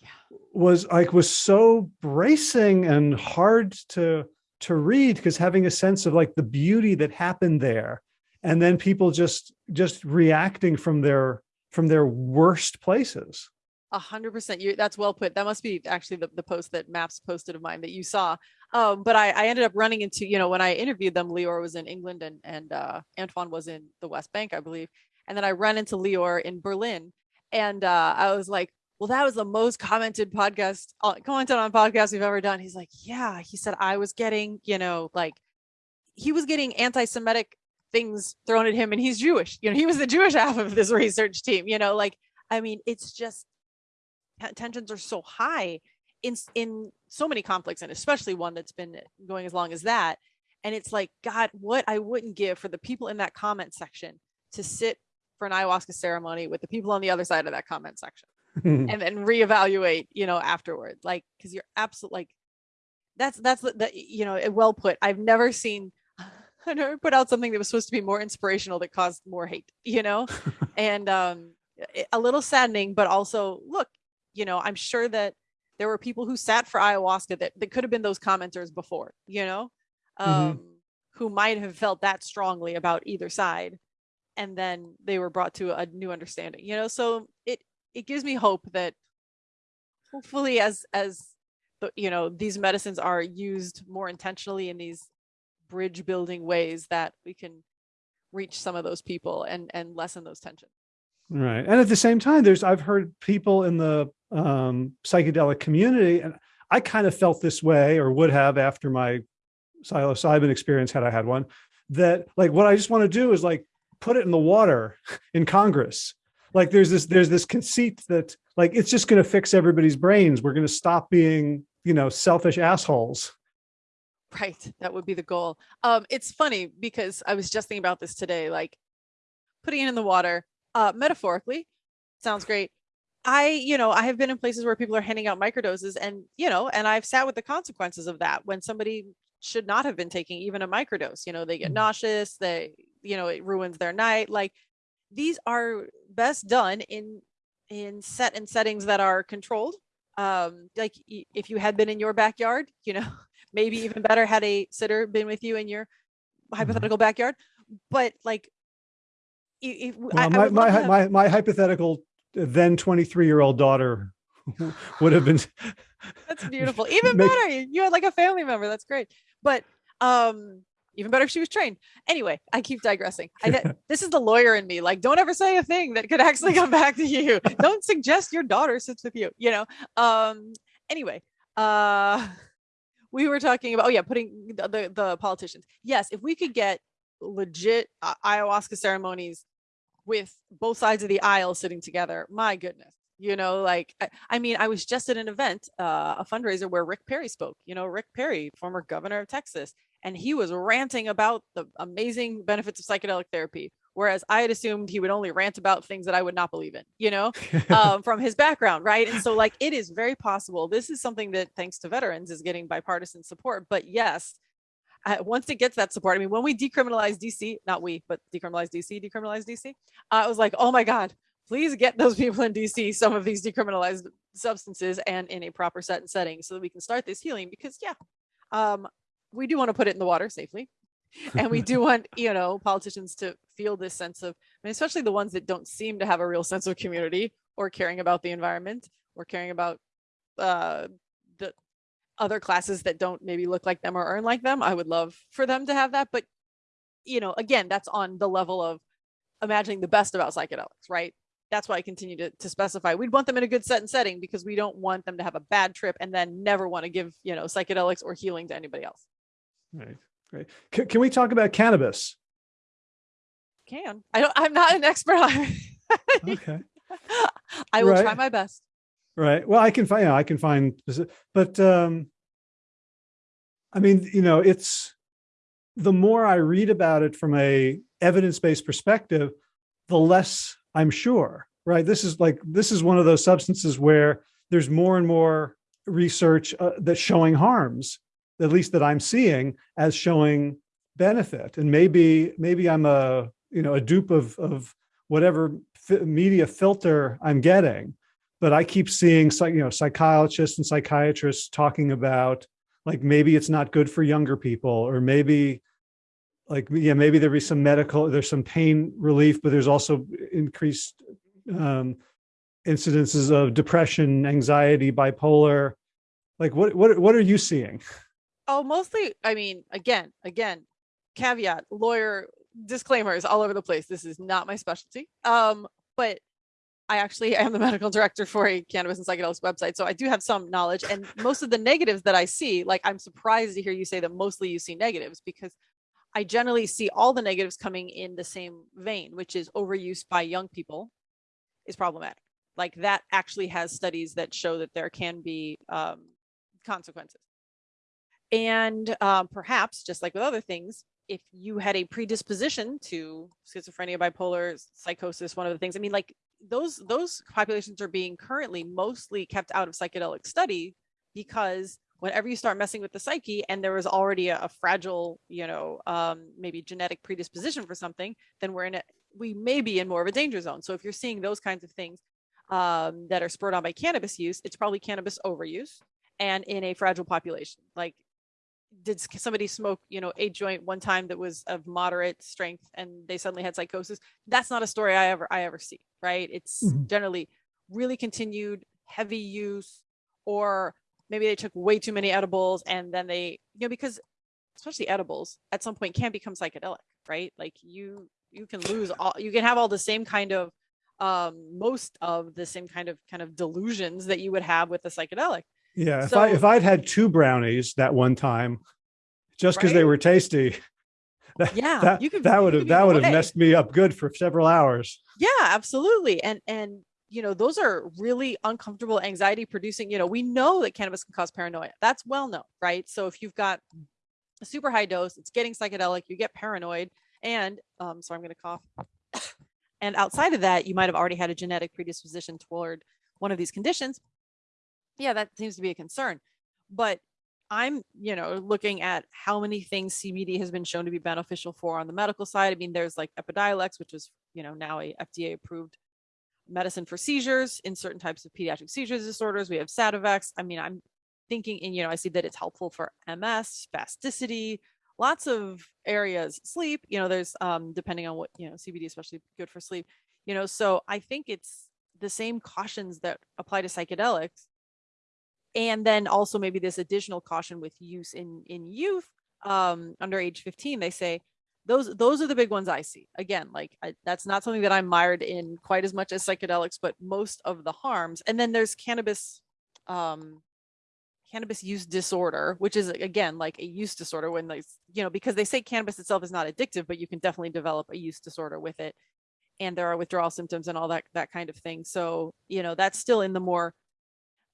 B: Yeah.
A: was like was so bracing and hard to to read because having a sense of like the beauty that happened there and then people just just reacting from their from their worst places
B: A hundred percent. You that's well put. That must be actually the, the post that MAPS posted of mine that you saw. Um, but I, I ended up running into, you know, when I interviewed them, Leor was in England and and uh Antwan was in the West Bank, I believe. And then I ran into Leor in Berlin. And uh I was like, well, that was the most commented podcast, uh, commented on podcast we've ever done. He's like, yeah. He said I was getting, you know, like he was getting anti-Semitic things thrown at him and he's Jewish. You know, he was the Jewish half of this research team, you know, like I mean, it's just te- tensions are so high in in so many conflicts and especially one that's been going as long as that and it's like god what i wouldn't give for the people in that comment section to sit for an ayahuasca ceremony with the people on the other side of that comment section. And then reevaluate you know afterward like because you're absolutely like that's that's the, the you know well put. I've never seen i never put out something that was supposed to be more inspirational that caused more hate you know? And um i- a little saddening but also look you know i'm sure that there were people who sat for ayahuasca that, that could have been those commenters before you know? Um
A: Mhm.
B: who might have felt that strongly about either side and then they were brought to a new understanding you know so it it gives me hope that hopefully as as the, you know these medicines are used more intentionally in these bridge building ways that we can reach some of those people and and lessen those tensions
A: Right. And at the same time, there's I've heard people in the um, psychedelic community, and I kind of felt this way or would have after my psilocybin experience had I had one, that like what I just want to do is like put it in the water in Congress. Like there's this there's this conceit that like it's just going to fix everybody's brains. We're going to stop being, you know, selfish assholes.
B: right that would be the goal um it's funny because i was just thinking about this today like putting it in the water uh metaphorically sounds great i you know i have been in places where people are handing out microdoses and you know and i've sat with the consequences of that when somebody should not have been taking even a microdose you know they get
A: Mhm.
B: nauseous they you know it ruins their night like these are best done in in set and settings that are controlled um like if you had been in your backyard you know maybe even better had a sitter been with you in your hypothetical backyard but like if
A: Well,
B: I
A: my
B: love
A: my,
B: have-
A: my my hypothetical then 23 year old daughter would have been
B: that's beautiful even
A: make-
B: better you had like a family member that's great but um even better if she was trained. Anyway i keep digressing. I, this is the lawyer in me. Like don't ever say a thing that could actually come back to you. Don't suggest your daughter sits with you you know? Um anyway uh we were talking about oh yeah putting the the, the politicians. Yes if we could get legit uh, ayahuasca ceremonies with both sides of the aisle sitting together my goodness you know like I, I mean i was just at an event uh, a fundraiser where rick perry spoke you know rick perry former governor of texas and he was ranting about the amazing benefits of psychedelic therapy whereas i had assumed he would only rant about things that i would not believe in you know um, from his background, right? And so, like, it is very possible. This is something that, thanks to veterans, is getting bipartisan support. But yes, uh, once it gets that support, I mean, when we decriminalized DC, not we, but decriminalized DC, decriminalized DC, uh, I was like, oh my God, please get those people in DC some of these decriminalized substances and in a proper set and setting so that we can start this healing. Because, yeah, um, we do want to put it in the water safely. and we do want you know politicians to feel this sense of I mean, especially the ones that don't seem to have a real sense of community or caring about the environment or caring about uh the other classes that don't maybe look like them or earn like them. I would love for them to have that. But, you know, again, that's on the level of imagining the best about psychedelics, right? That's why I continue to, to specify. We'd want them in a good set and setting because we don't want them to have a bad trip and then never want to give, you know, psychedelics or healing to anybody else.
A: Right. Great. Can, can we talk about cannabis?
B: Can. I don't, I'm not an expert on
A: Okay.
B: I will try my best.
A: Right. Well, I can find, yeah, I can find, but, um, I mean, you know, it's, the more I read about it from a evidence-based perspective, the less I'm sure, right? This is like, this is one of those substances where there's more and more research uh, that's showing harms, at least that I'm seeing as showing benefit. And maybe, maybe I'm a, you know, a dupe of, of whatever media filter I'm getting but I keep seeing you know, psychologists and psychiatrists talking about like maybe it's not good for younger people, or maybe like yeah, maybe there'd be some medical, there's some pain relief, but there's also increased um, incidences of depression, anxiety, bipolar. Like what what what are you seeing?
B: Oh, mostly, I mean, again, again, caveat, lawyer disclaimers all over the place. This is not my specialty. Um, but I actually am the medical director for a cannabis and psychedelics website. So I do have some knowledge and most of the negatives that I see, like I'm surprised to hear you say that mostly you see negatives because I generally see all the negatives coming in the same vein, which is overuse by young people is problematic. Like that actually has studies that show that there can be um, consequences. And um, perhaps, just like with other things, if you had a predisposition to schizophrenia, bipolar, psychosis, one of the things, I mean, like those those populations are being currently mostly kept out of psychedelic study because whenever you start messing with the psyche and there was already a, a fragile, you know, um, maybe genetic predisposition for something, then we're in a we may be in more of a danger zone. So if you're seeing those kinds of things um, that are spurred on by cannabis use, it's probably cannabis overuse and in a fragile population. Like did somebody smoke, you know, a joint one time that was of moderate strength and they suddenly had psychosis? That's not a story I ever I ever see, right? It's
A: Mhm.
B: generally really continued heavy use or maybe they took way too many edibles and then they, you know, because especially edibles at some point can become psychedelic, right? Like you you can lose all you can have all the same kind of um most of the same kind of kind of delusions that you would have with a psychedelic.
A: Yeah, if I
B: So-
A: if I'd had two brownies that one time, just because they were tasty, that,
B: Yeah,
A: that,
B: you could-
A: that would have that would have messed me up good for several hours.
B: Yeah, absolutely. And and you know, those are really uncomfortable anxiety producing, you know, we know that cannabis can cause paranoia. That's well known, right? So if you've got a super high dose, it's getting psychedelic, you get paranoid and um so I'm going to cough. and outside of that, you might have already had a genetic predisposition toward one of these conditions. Yeah, that seems to be a concern. But I'm, you know, looking at how many things CBD has been shown to be beneficial for on the medical side. I mean, there's like Epidiolex, which is, you know, now a FDA approved medicine for seizures in certain types of pediatric seizures disorders. We have Sativex. I mean, I'm thinking, and you know, I see that it's helpful for MS, spasticity, lots of areas, sleep. You know, there's um, depending on what you know, CBD especially good for sleep. You know, so I think it's the same cautions that apply to psychedelics and then also maybe this additional caution with use in in youth um under age 15 they say those those are the big ones i see. Again like I, that's not something that i'm mired in quite as much as psychedelics but most of the harms and then there's cannabis um cannabis use disorder which is again like a use disorder when they you know because they say cannabis itself is not addictive but you can definitely develop a use disorder with it and there are withdrawal symptoms and all that that kind of thing. So you know that's still in the more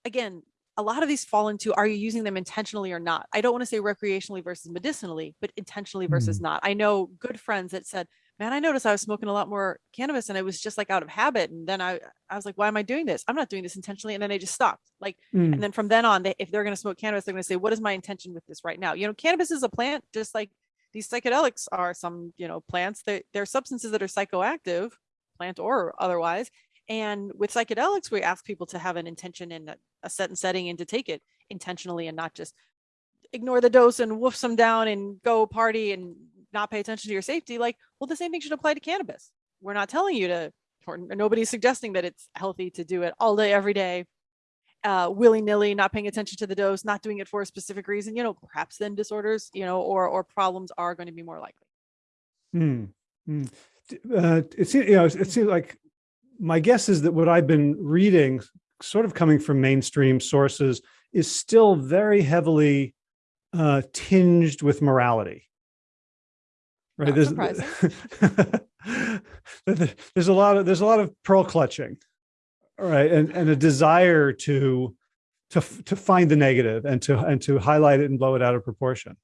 B: again a lot of these fall into are you using them intentionally or not? I don't want to say recreationally versus medicinally but intentionally versus not. I know good friends that said man i noticed i was smoking a lot more cannabis and it was just like out of habit and then i i was like why am i doing this? I'm not doing this intentionally and then they just stopped like
A: Mm.
B: and then from then on they, if they're going to smoke cannabis they're going to say what is my intention with this right now? You know cannabis is a plant just like these psychedelics are some you know plants. They're, they're substances that are psychoactive plant or otherwise and with psychedelics we ask people to have an intention in a, set and setting and to take it intentionally and not just ignore the dose and woof some down and go party and not pay attention to your safety like well the same thing should apply to cannabis we're not telling you to or nobody's suggesting that it's healthy to do it all day every day uh, willy-nilly, not paying attention to the dose, not doing it for a specific reason, you know, perhaps then disorders, you know, or or problems are going to be more likely.
A: Hmm. hmm. Uh, it seems, you know, it seems like my guess is that what I've been reading, sort of coming from mainstream sources, is still very heavily uh, tinged with morality. Right. There's, there's a lot of there's a lot of pearl clutching, right, and and a desire to to to find the negative and to and to highlight it and blow it out of proportion.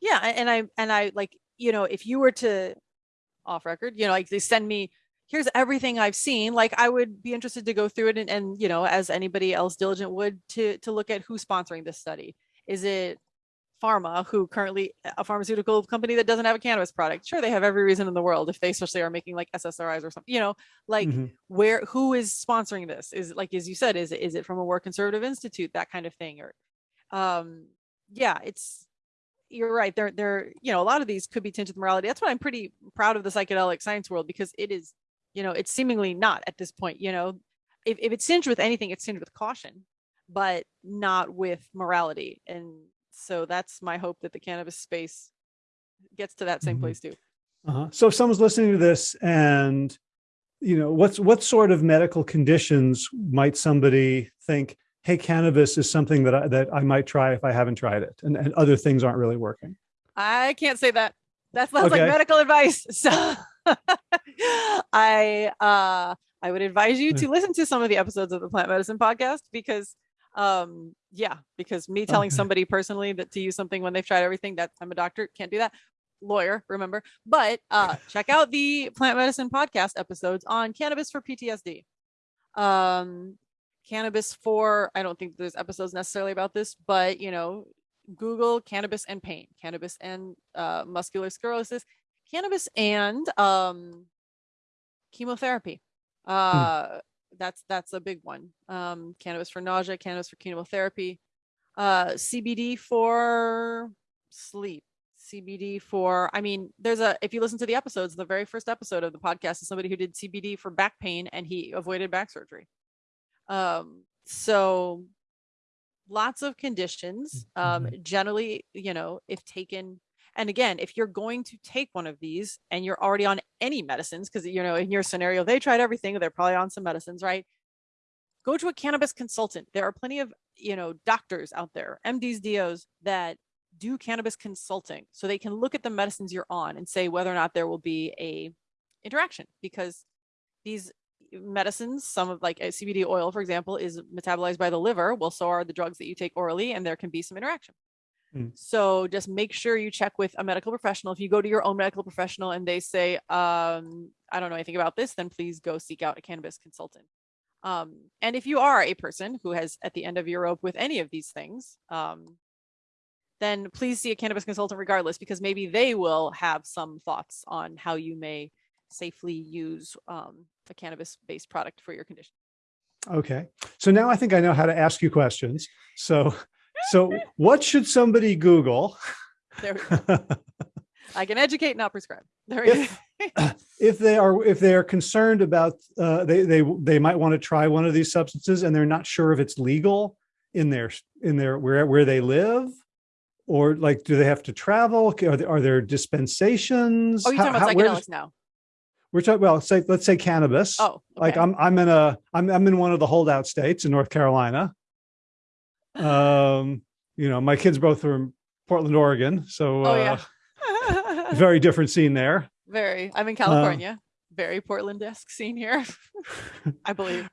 B: Yeah, and I and I like you know if you were to off record, you know, like they send me here's everything I've seen. Like I would be interested to go through it and, and you know, as anybody else diligent would to to look at who's sponsoring this study. Is it pharma who currently a pharmaceutical company that doesn't have a cannabis product sure they have every reason in the world if they especially are making like ssris or something you know like mm -hmm. where who is sponsoring this is like as you said is is it from a more conservative institute that kind of thing or um yeah it's you're right they're they're you know a lot of these could be tinged with morality that's why i'm pretty proud of the psychedelic science world because it is you know it's seemingly not at this point you know if, if it's tinged with anything it's tinged with caution but not with morality and so that's my hope that the cannabis space gets to that same mm -hmm. place too.
A: Uh -huh. So if someone's listening to this and, you know, what's what sort of medical conditions might somebody think, hey, cannabis is something that I, that I might try if I haven't tried it and, and other things aren't really working?
B: I can't say that. That sounds okay. like medical advice. So I, uh, I would advise you to listen to some of the episodes of the plant medicine podcast because um yeah because me telling okay. somebody personally that to use something when they've tried everything that i'm a doctor can't do that lawyer remember but uh check out the plant medicine podcast episodes on cannabis for ptsd um cannabis for i don't think there's episodes necessarily about this but you know google cannabis and pain cannabis and uh muscular sclerosis cannabis and um chemotherapy hmm. uh hmm that's that's a big one. Um, cannabis for nausea, cannabis for chemotherapy, uh, CBD for sleep, CBD for, I mean, there's a, if you listen to the episodes, the very first episode of the podcast is somebody who did CBD for back pain and he avoided back surgery. Um, so lots of conditions, um, mm-hmm. generally, you know, if taken and again, if you're going to take one of these and you're already on any medicines, because, you know, in your scenario, they tried everything, they're probably on some medicines, right? Go to a cannabis consultant. There are plenty of, you know, doctors out there, MDs, DOs that do cannabis consulting so they can look at the medicines you're on and say whether or not there will be a interaction because these medicines, some of like uh, CBD oil, for example, is metabolized by the liver. Well, so are the drugs that you take orally, and there can be some interaction. Mm. So just make sure you check with a medical professional. If you go to your own medical professional and they say, um, I don't know anything about this, then please go seek out a cannabis consultant. Um, and if you are a person who has at the end of your rope with any of these things, um, then please see a cannabis consultant regardless, because maybe they will have some thoughts on how you may safely use um, a cannabis based product for your condition.
A: Okay. So now I think I know how to ask you questions. So so what should somebody Google?
B: There we go. I can educate, not prescribe. There we
A: if, go. if they are if they are concerned about uh, they they they might want to try one of these substances and they're not sure if it's legal in their in their where where they live or like do they have to travel are there, are there dispensations
B: oh you're talking how, about psychedelics now
A: we're talking well say let's say cannabis
B: oh okay.
A: like i'm i'm in a i'm i'm in one of the holdout states in north carolina um, you know, my kids both from Portland, Oregon. So oh, uh, very different scene there.
B: Very. I'm in California. Uh, very Portland-esque scene here, I believe.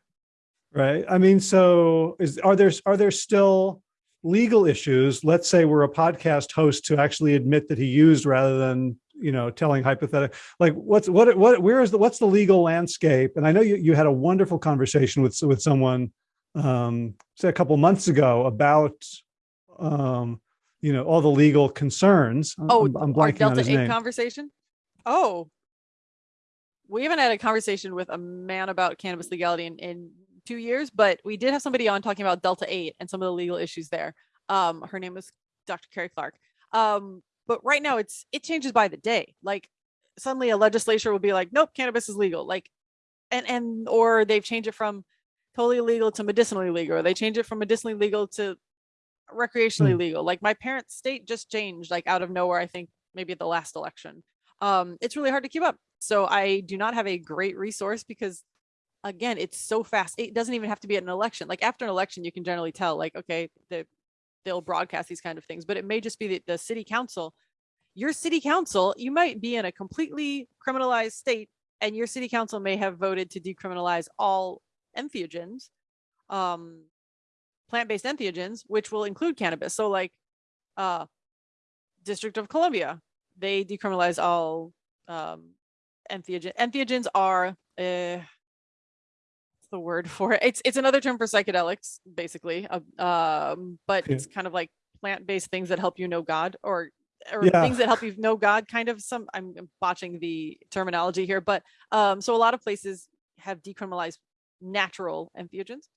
A: Right. I mean, so is are there are there still legal issues? Let's say we're a podcast host to actually admit that he used rather than you know telling hypothetical like what's what what where is the what's the legal landscape and i know you, you had a wonderful conversation with with someone um, say a couple months ago about um, you know all the legal concerns.
B: Oh, I'm, I'm blanking Delta on his 8 name. conversation. Oh, we haven't had a conversation with a man about cannabis legality in, in two years, but we did have somebody on talking about Delta 8 and some of the legal issues there. Um, her name was Dr. Carrie Clark. Um, but right now it's it changes by the day. Like suddenly a legislature will be like, nope, cannabis is legal. Like, and and or they've changed it from totally illegal to medicinally legal, or they change it from medicinally legal to recreationally
A: Hmm.
B: legal. Like my parents' state just changed like out of nowhere, I think maybe at the last election. Um, it's really hard to keep up. So I do not have a great resource because again, it's so fast. It doesn't even have to be at an election. Like after an election, you can generally tell, like, okay, the, they'll broadcast these kind of things, but it may just be the, the city council. Your city council, you might be in a completely criminalized state, and your city council may have voted to decriminalize all entheogens, um, plant-based entheogens, which will include cannabis. So like, uh, District of Columbia, they decriminalize all um, entheogen. Entheogens are uh, what's the word for it? It's it's another term for psychedelics, basically. Uh, um, but
A: Yeah.
B: it's kind of like plant-based things that help you know God, or or
A: Yeah.
B: things that help you know God. Kind of some. I'm I'm botching the terminology here, but um, so a lot of places have decriminalized natural entheogens.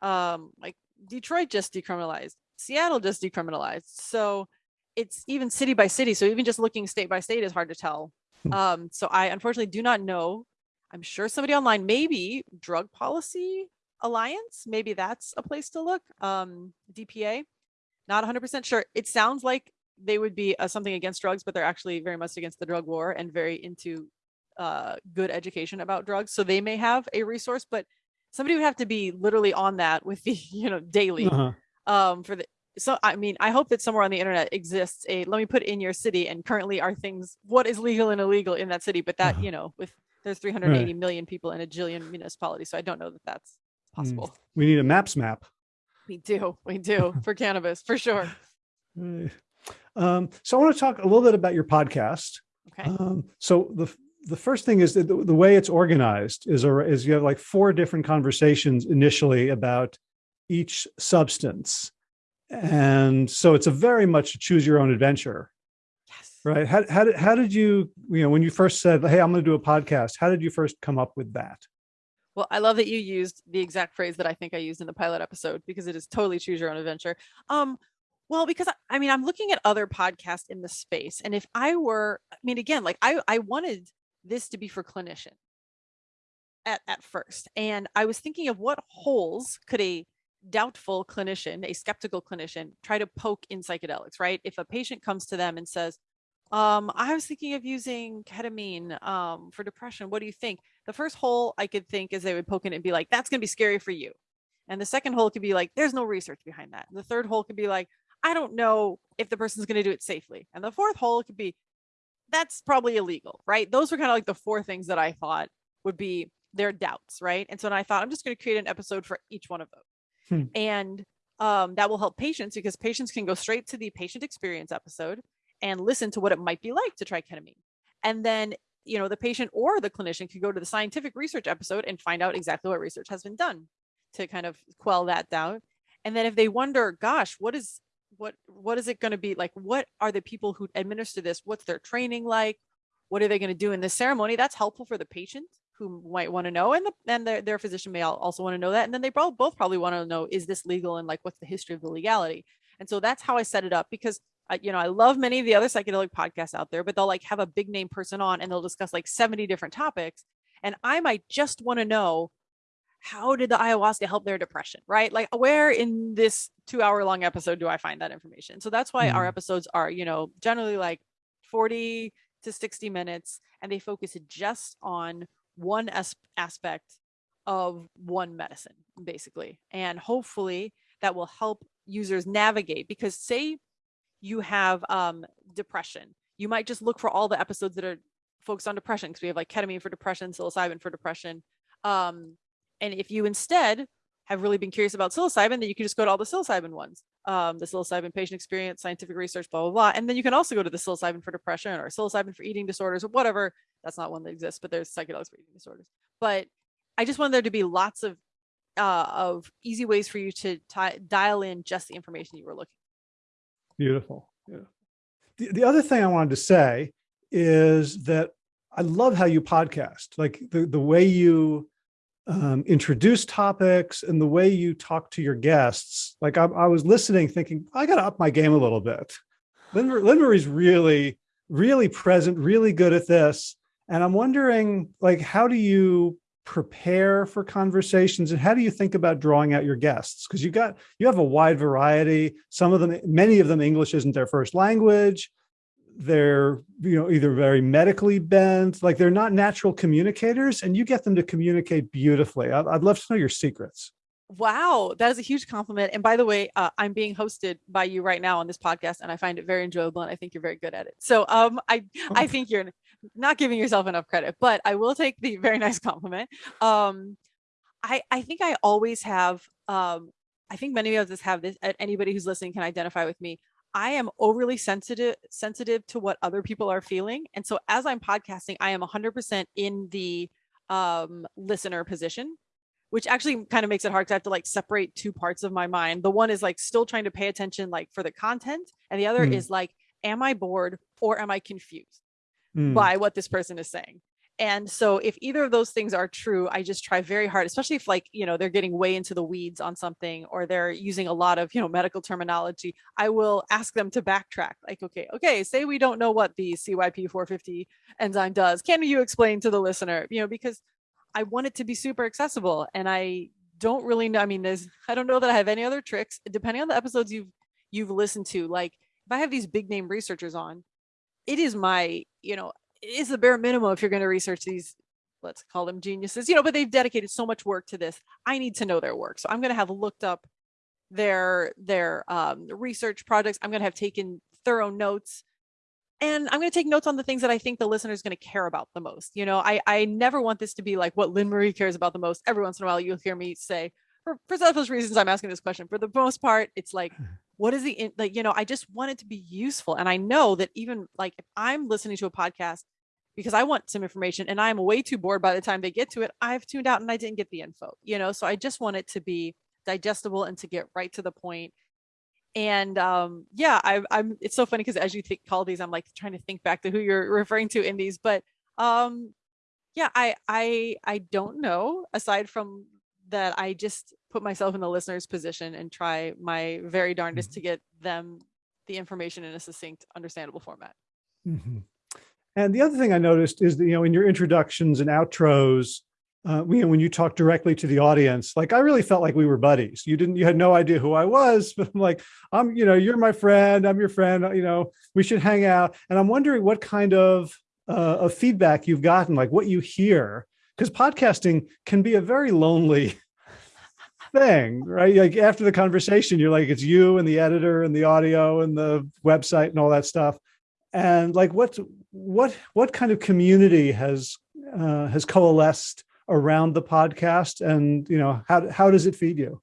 B: Um, like Detroit just decriminalized, Seattle just decriminalized. So it's even city by city. So even just looking state by state is hard to tell.
A: Hmm.
B: Um, so I unfortunately do not know. I'm sure somebody online, maybe Drug Policy Alliance, maybe that's a place to look. Um, DPA, not 100% sure. It sounds like they would be uh, something against drugs, but they're actually very much against the drug war and very into uh, good education about drugs. So they may have a resource, but somebody would have to be literally on that with the, you know, daily
A: Uh-huh.
B: um for the so i mean i hope that somewhere on the internet exists a let me put in your city and currently are things what is legal and illegal in that city but that
A: Uh-huh.
B: you know with there's 380 million people in a jillion municipalities so i don't know that that's
A: Hmm.
B: possible
A: We need a maps map.
B: we do we do for cannabis for sure
A: Uh, Um, so I want to talk a little bit about your podcast.
B: okay
A: Um, so the the first thing is that the, the way it's organized is a, is you have like four different conversations initially about each substance, and so it's a very much a choose your own adventure,
B: yes
A: right? How how did how did you you know when you first said hey I'm going to do a podcast? How did you first come up with that?
B: Well, I love that you used the exact phrase that I think I used in the pilot episode because it is totally choose your own adventure. Um, well, because I, I mean, I'm looking at other podcasts in the space, and if I were, I mean, again, like I, I wanted this to be for clinician at at first, and I was thinking of what holes could a doubtful clinician, a skeptical clinician, try to poke in psychedelics, right? If a patient comes to them and says, um, I was thinking of using ketamine um, for depression. What do you think? The first hole I could think is they would poke in and be like, that's going to be scary for you. And the second hole could be like, there's no research behind that. And the third hole could be like, I don't know if the person's going to do it safely. And the fourth hole could be, that's probably illegal, right? Those were kind of like the four things that I thought would be their doubts, right? And so I thought, I'm just going to create an episode for each one of those.
A: Hmm.
B: And um, that will help patients because patients can go straight to the patient experience episode and listen to what it might be like to try ketamine. And then, you know, the patient or the clinician could go to the scientific research episode and find out exactly what research has been done to kind of quell that doubt. And then if they wonder, gosh, what is what what is it going to be like? What are the people who administer this? What's their training like? What are they going to do in this ceremony? That's helpful for the patient who might want to know, and the and their, their physician may also want to know that. And then they both both probably want to know, is this legal and like what's the history of the legality? And so that's how I set it up because you know, I love many of the other psychedelic podcasts out there, but they'll like have a big name person on and they'll discuss like 70 different topics. And I might just want to know how did the ayahuasca help their depression, right? Like where in this two hour long episode do I find that information? So that's why our
A: Mhm.
B: episodes are, you know, generally like 40 to 60 minutes and they focus just on one as- aspect of one medicine, basically. And hopefully that will help users navigate because say you have um, depression, you might just look for all the episodes that are focused on depression because we have like ketamine for depression, psilocybin for depression. Um, and if you instead have really been curious about psilocybin, then you can just go to all the psilocybin ones, um, the psilocybin patient experience, scientific research, blah, blah, blah. And then you can also go to the psilocybin for depression or psilocybin for eating disorders or whatever. That's not one that exists, but there's psychedelics for eating disorders. But I just wanted there to be lots of uh, of easy ways for you to dial in just the information you were looking.
A: Beautiful. Yeah. The, the other thing I wanted to say is that I love how you podcast, like the, the way you um, introduce topics and the way you talk to your guests. Like I, I was listening thinking, I got to up my game a little bit. Lynn, Lynn Marie's really, really present, really good at this. And I'm wondering, like, how do you prepare for conversations and how do you think about drawing out your guests because you got you have a wide variety some of them many of them english isn't their first language they're you know either very medically bent like they're not natural communicators and you get them to communicate beautifully i'd, I'd love to know your secrets
B: Wow, that is a huge compliment. And by the way, uh, I'm being hosted by you right now on this podcast, and I find it very enjoyable, and I think you're very good at it. So, um, I I oh. think you're not giving yourself enough credit, but I will take the very nice compliment. Um, I I think I always have. Um, I think many of us have this. Anybody who's listening can identify with me. I am overly sensitive sensitive to what other people are feeling, and so as I'm podcasting, I am 100% in the um listener position which actually kind of makes it hard because I have to like separate two parts of my mind. The one is like still trying to pay attention like for the content, and the other mm. is like, am I bored or am I confused mm. by what this person is saying? And so if either of those things are true, I just try very hard, especially if like, you know, they're getting way into the weeds on something or they're using a lot of, you know, medical terminology, I will ask them to backtrack. Like, okay, okay, say we don't know what the CYP450 enzyme does. Can you explain to the listener? You know, because I want it to be super accessible and I don't really know. I mean, there's, I don't know that I have any other tricks depending on the episodes you've, you've listened to. Like if I have these big name researchers on, it is my, you know, is the bare minimum if you're going to research these, let's call them geniuses, you know, but they've dedicated so much work to this. I need to know their work. So I'm going to have looked up their, their um, research projects. I'm going to have taken thorough notes and I'm going to take notes on the things that I think the listener is going to care about the most. You know, I, I never want this to be like what Lynn Marie cares about the most. Every once in a while, you'll hear me say, for, for selfish reasons, I'm asking this question. For the most part, it's like, what is the, like, you know, I just want it to be useful. And I know that even like if I'm listening to a podcast because I want some information and I'm way too bored by the time they get to it, I've tuned out and I didn't get the info, you know, so I just want it to be digestible and to get right to the point. and um yeah I, i'm it's so funny because as you think call these i'm like trying to think back to who you're referring to in these but um yeah i i i don't know aside from that i just put myself in the listener's position and try my very darndest mm-hmm. to get them the information in a succinct understandable format
A: mm-hmm. And the other thing i noticed is that you know in your introductions and outros uh, when you talk directly to the audience, like I really felt like we were buddies. You didn't, you had no idea who I was, but I'm like, I'm, you know, you're my friend. I'm your friend. You know, we should hang out. And I'm wondering what kind of uh, of feedback you've gotten, like what you hear, because podcasting can be a very lonely thing, right? Like after the conversation, you're like, it's you and the editor and the audio and the website and all that stuff. And like, what, what, what kind of community has uh, has coalesced around the podcast? And you know how how does it feed you?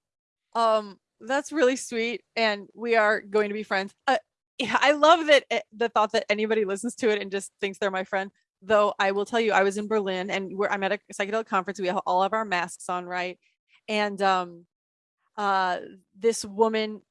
B: Um that's really sweet and we are going to be friends. Uh, yeah, i love that it, the thought that anybody listens to it and just thinks they're my friend. Though i will tell you i was in berlin and i'm at a psychedelic conference we have all of our masks on right? And um uh this woman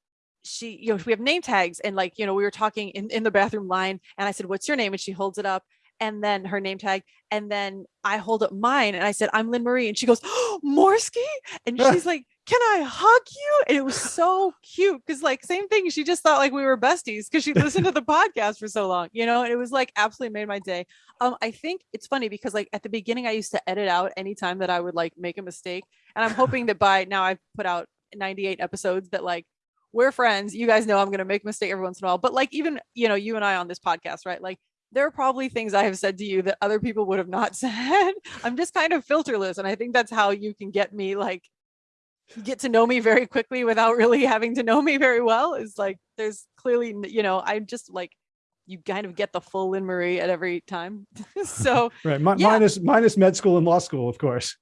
B: she you know we have name tags and like you know we were talking in, in the bathroom line and i said what's your name and she holds it up and then her name tag. And then I hold up mine and I said, I'm Lynn Marie. And she goes, oh, Morski. And she's like, can I hug you? And it was so cute because, like, same thing. She just thought like we were besties because she listened to the podcast for so long, you know. And it was like absolutely made my day. Um, I think it's funny because like at the beginning, I used to edit out anytime that I would like make a mistake, and I'm hoping that by now I've put out 98 episodes that like we're friends. You guys know I'm gonna make a mistake every once in a while, but like even you know you and I on this podcast, right? Like there are probably things I have said to you that other people would have not said. I'm just kind of filterless. And I think that's how you can get me like get to know me very quickly without really having to know me very well is like there's clearly you know i'm just like you kind of get the full Lynn Marie at every time. so
A: right, M- yeah. minus minus med school and law school, of course.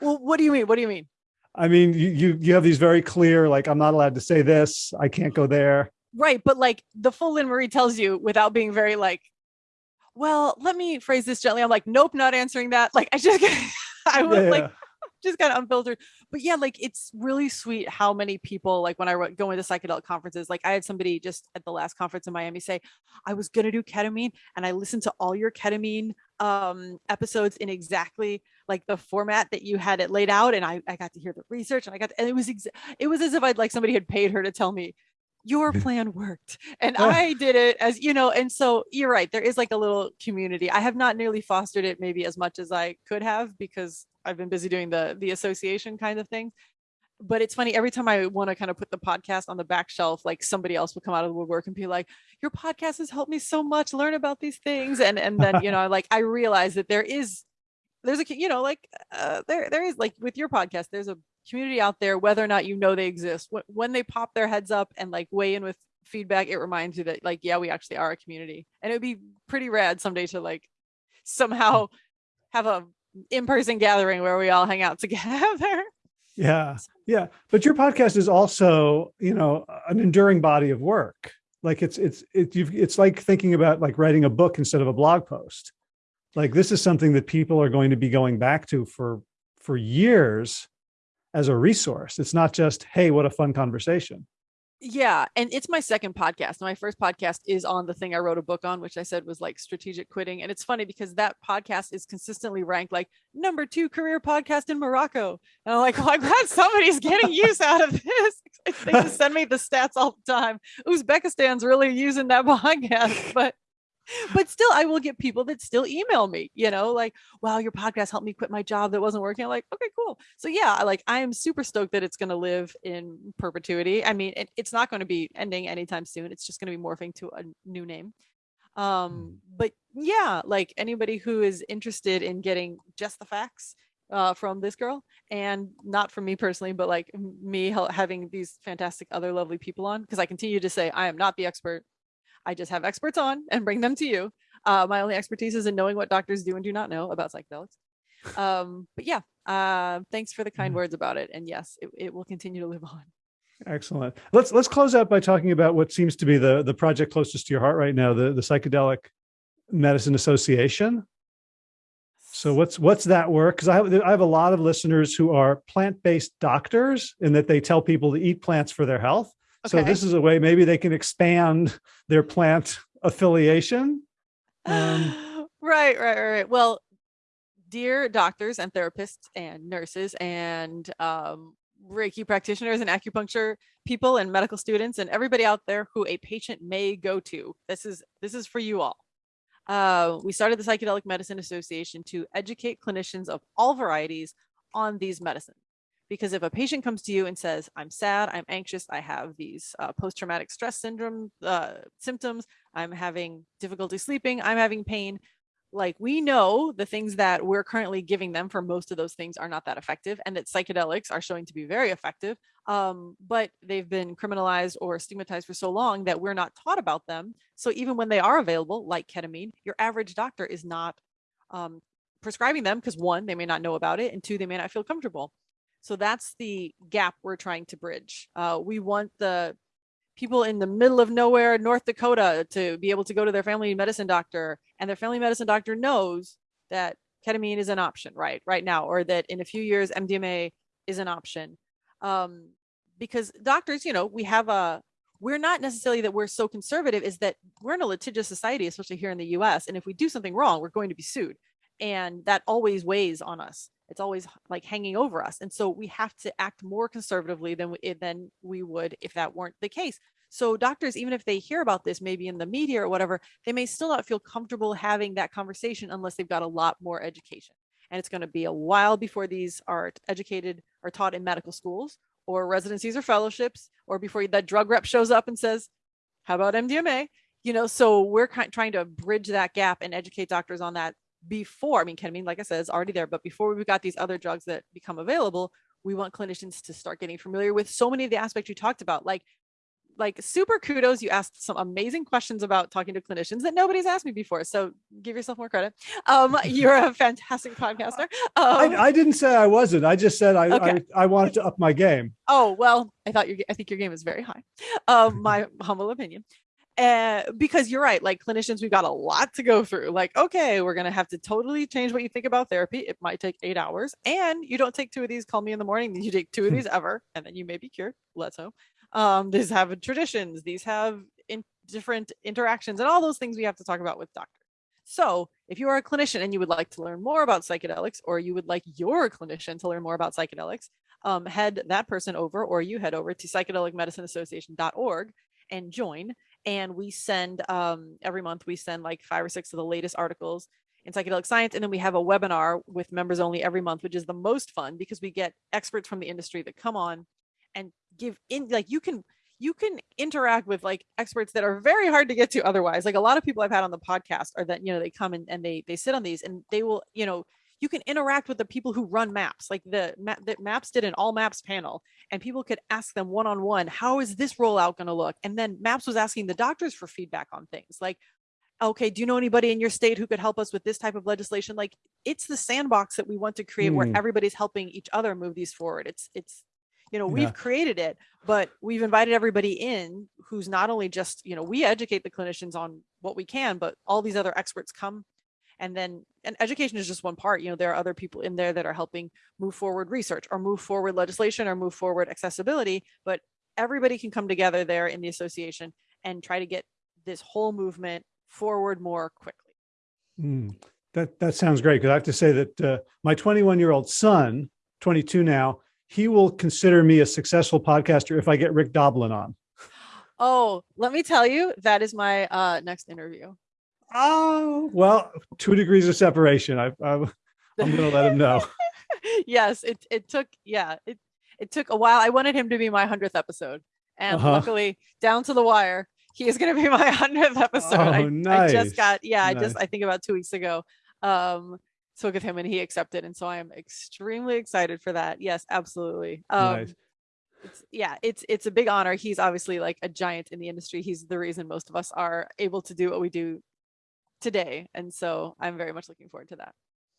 B: Well, what do you mean? What do you mean?
A: I mean, you you you have these very clear, like I'm not allowed to say this, I can't go there.
B: Right, but like the full Lynn Marie tells you without being very like well, let me phrase this gently. I'm like, nope, not answering that. Like, I just, I was yeah, like, just kind of unfiltered. But yeah, like it's really sweet how many people, like when I go into psychedelic conferences, like I had somebody just at the last conference in Miami say, I was gonna do ketamine and I listened to all your ketamine um episodes in exactly like the format that you had it laid out. And I, I got to hear the research and I got to, and it was it was as if I'd like somebody had paid her to tell me your plan worked and i did it as you know and so you're right there is like a little community i have not nearly fostered it maybe as much as i could have because I've been busy doing the the association kind of thing. But it's funny every time I want to kind of put the podcast on the back shelf, like somebody else will come out of the woodwork and be like, "Your podcast has helped me so much learn about these things," and and then you know, like I realize that there is there's a you know like uh, there there is like with your podcast there's a community out there whether or not you know they exist. When they pop their heads up and like weigh in with feedback it reminds you that like yeah we actually are a community. And it would be pretty rad someday to like somehow have a in-person gathering where we all hang out together.
A: Yeah yeah. But your podcast is also you know an enduring body of work. Like it's it's it, it's like thinking about like writing a book instead of a blog post. Like this is something that people are going to be going back to for for years as a resource. It's not just hey what a fun conversation
B: yeah and it's my second podcast my first podcast is on the thing i wrote a book on which i said was like strategic quitting and it's funny because that podcast is consistently ranked like number two career podcast in morocco and i'm like oh, i'm glad somebody's getting use out of this. They just send me the stats all the time. Uzbekistan's really using that podcast but but still i will get people that still email me you know like wow your podcast helped me quit my job that wasn't working. I'm like okay cool. So yeah I like i am super stoked that it's going to live in perpetuity. I mean it, it's not going to be ending anytime soon. It's just going to be morphing to a new name. Um mm. but yeah like anybody who is interested in getting just the facts uh, from this girl and not from me personally but like me having these fantastic other lovely people on because i continue to say i am not the expert I just have experts on and bring them to you. Uh, my only expertise is in knowing what doctors do and do not know about psychedelics. Um, but yeah, uh, thanks for the kind mm-hmm. words about it. And yes, it, it will continue to live on.
A: Excellent. Let's let's close out by talking about what seems to be the the project closest to your heart right now, the the Psychedelic Medicine Association. So what's what's that work? Because I have I have a lot of listeners who are plant based doctors, in that they tell people to eat plants for their health. Okay. So this is a way maybe they can expand their plant affiliation.
B: Um, right, right, right. Well, dear doctors and therapists and nurses and um, Reiki practitioners and acupuncture people and medical students and everybody out there who a patient may go to. This is this is for you all. Uh, we started the Psychedelic Medicine Association to educate clinicians of all varieties on these medicines. Because if a patient comes to you and says, I'm sad, I'm anxious, I have these uh, post-traumatic stress syndrome uh, symptoms, I'm having difficulty sleeping, I'm having pain, like we know the things that we're currently giving them for most of those things are not that effective and that psychedelics are showing to be very effective um, but they've been criminalized or stigmatized for so long that we're not taught about them. So even when they are available like ketamine your average doctor is not um, prescribing them because one they may not know about it and two they may not feel comfortable so that's the gap we're trying to bridge. Uh, we want the people in the middle of nowhere, North Dakota, to be able to go to their family medicine doctor, and their family medicine doctor knows that ketamine is an option, right, right now, or that in a few years MDMA is an option. Um, because doctors, you know, we have a we're not necessarily that we're so conservative is that we're in a litigious society especially here in the US and if we do something wrong we're going to be sued and that always weighs on us it's always like hanging over us and so we have to act more conservatively than we, eh, than we would if that weren't the case. So doctors even if they hear about this maybe in the media or whatever they may still not feel comfortable having that conversation unless they've got a lot more education. And it's going to be a while before these are educated or taught in medical schools or residencies or fellowships or before that drug rep shows up and says how about mdma you know so we're trying to bridge that gap and educate doctors on that before, I mean, ketamine, like I said, is already there, but before we've got these other drugs that become available, we want clinicians to start getting familiar with so many of the aspects you talked about, like like super kudos. You asked some amazing questions about talking to clinicians that nobody's asked me before. So give yourself more credit. Um, you're a fantastic podcaster. Um,
A: I, I, didn't say I wasn't. I just said I, okay. I, I wanted to up my game.
B: Oh well, I thought your I think your game is very high. Um, my humble opinion uh, because you're right like clinicians we've got a lot to go through like okay we're gonna have to totally change what you think about therapy it might take eight hours and you don't take two of these call me in the morning you take two of these ever and then you may be cured let's hope. Um these have traditions these have in different interactions and all those things we have to talk about with doctors. So if you are a clinician and you would like to learn more about psychedelics or you would like your clinician to learn more about psychedelics um, head that person over or you head over to psychedelicmedicineassociation.org and join and we send um, every month we send like five or six of the latest articles in psychedelic science. And then we have a webinar with members only every month, which is the most fun because we get experts from the industry that come on and give in like you can you can interact with like experts that are very hard to get to otherwise like a lot of people i've had on the podcast are that you know they come and, and they they sit on these and they will you know you can interact with the people who run maps like the, the maps did an all maps panel and people could ask them one-on-one how is this rollout going to look and then maps was asking the doctors for feedback on things like okay do you know anybody in your state who could help us with this type of legislation like it's the sandbox that we want to create mm. where hmm. everybody's helping each other move these forward it's it's you know we've created it but we've invited everybody in who's not only just you know we educate the clinicians on what we can but all these other experts come and then and education is just one part you know there are other people in there that are helping move forward research or move forward legislation or move forward accessibility but everybody can come together there in the association and try to get this whole movement forward more quickly
A: mm, that that sounds great because i have to say that uh, my 21 year old son 22 now he will consider me a successful podcaster if I get Rick Doblin on.
B: Oh, let me tell you, that is my uh, next interview.
A: Oh, well, two degrees of separation. I, I, I'm going to let him know.
B: yes, it, it took, yeah, it, it took a while. I wanted him to be my 100th episode. And uh -huh. luckily, down to the wire, he is going to be my 100th episode.
A: Oh,
B: I,
A: nice.
B: I just got, yeah, nice. I just, I think about two weeks ago. Um, spoke with him and he accepted. And so I am extremely excited for that. Yes, absolutely. Um, nice. It's, yeah, it's it's a big honor. He's obviously like a giant in the industry. He's the reason most of us are able to do what we do today. And so I'm very much looking forward to that.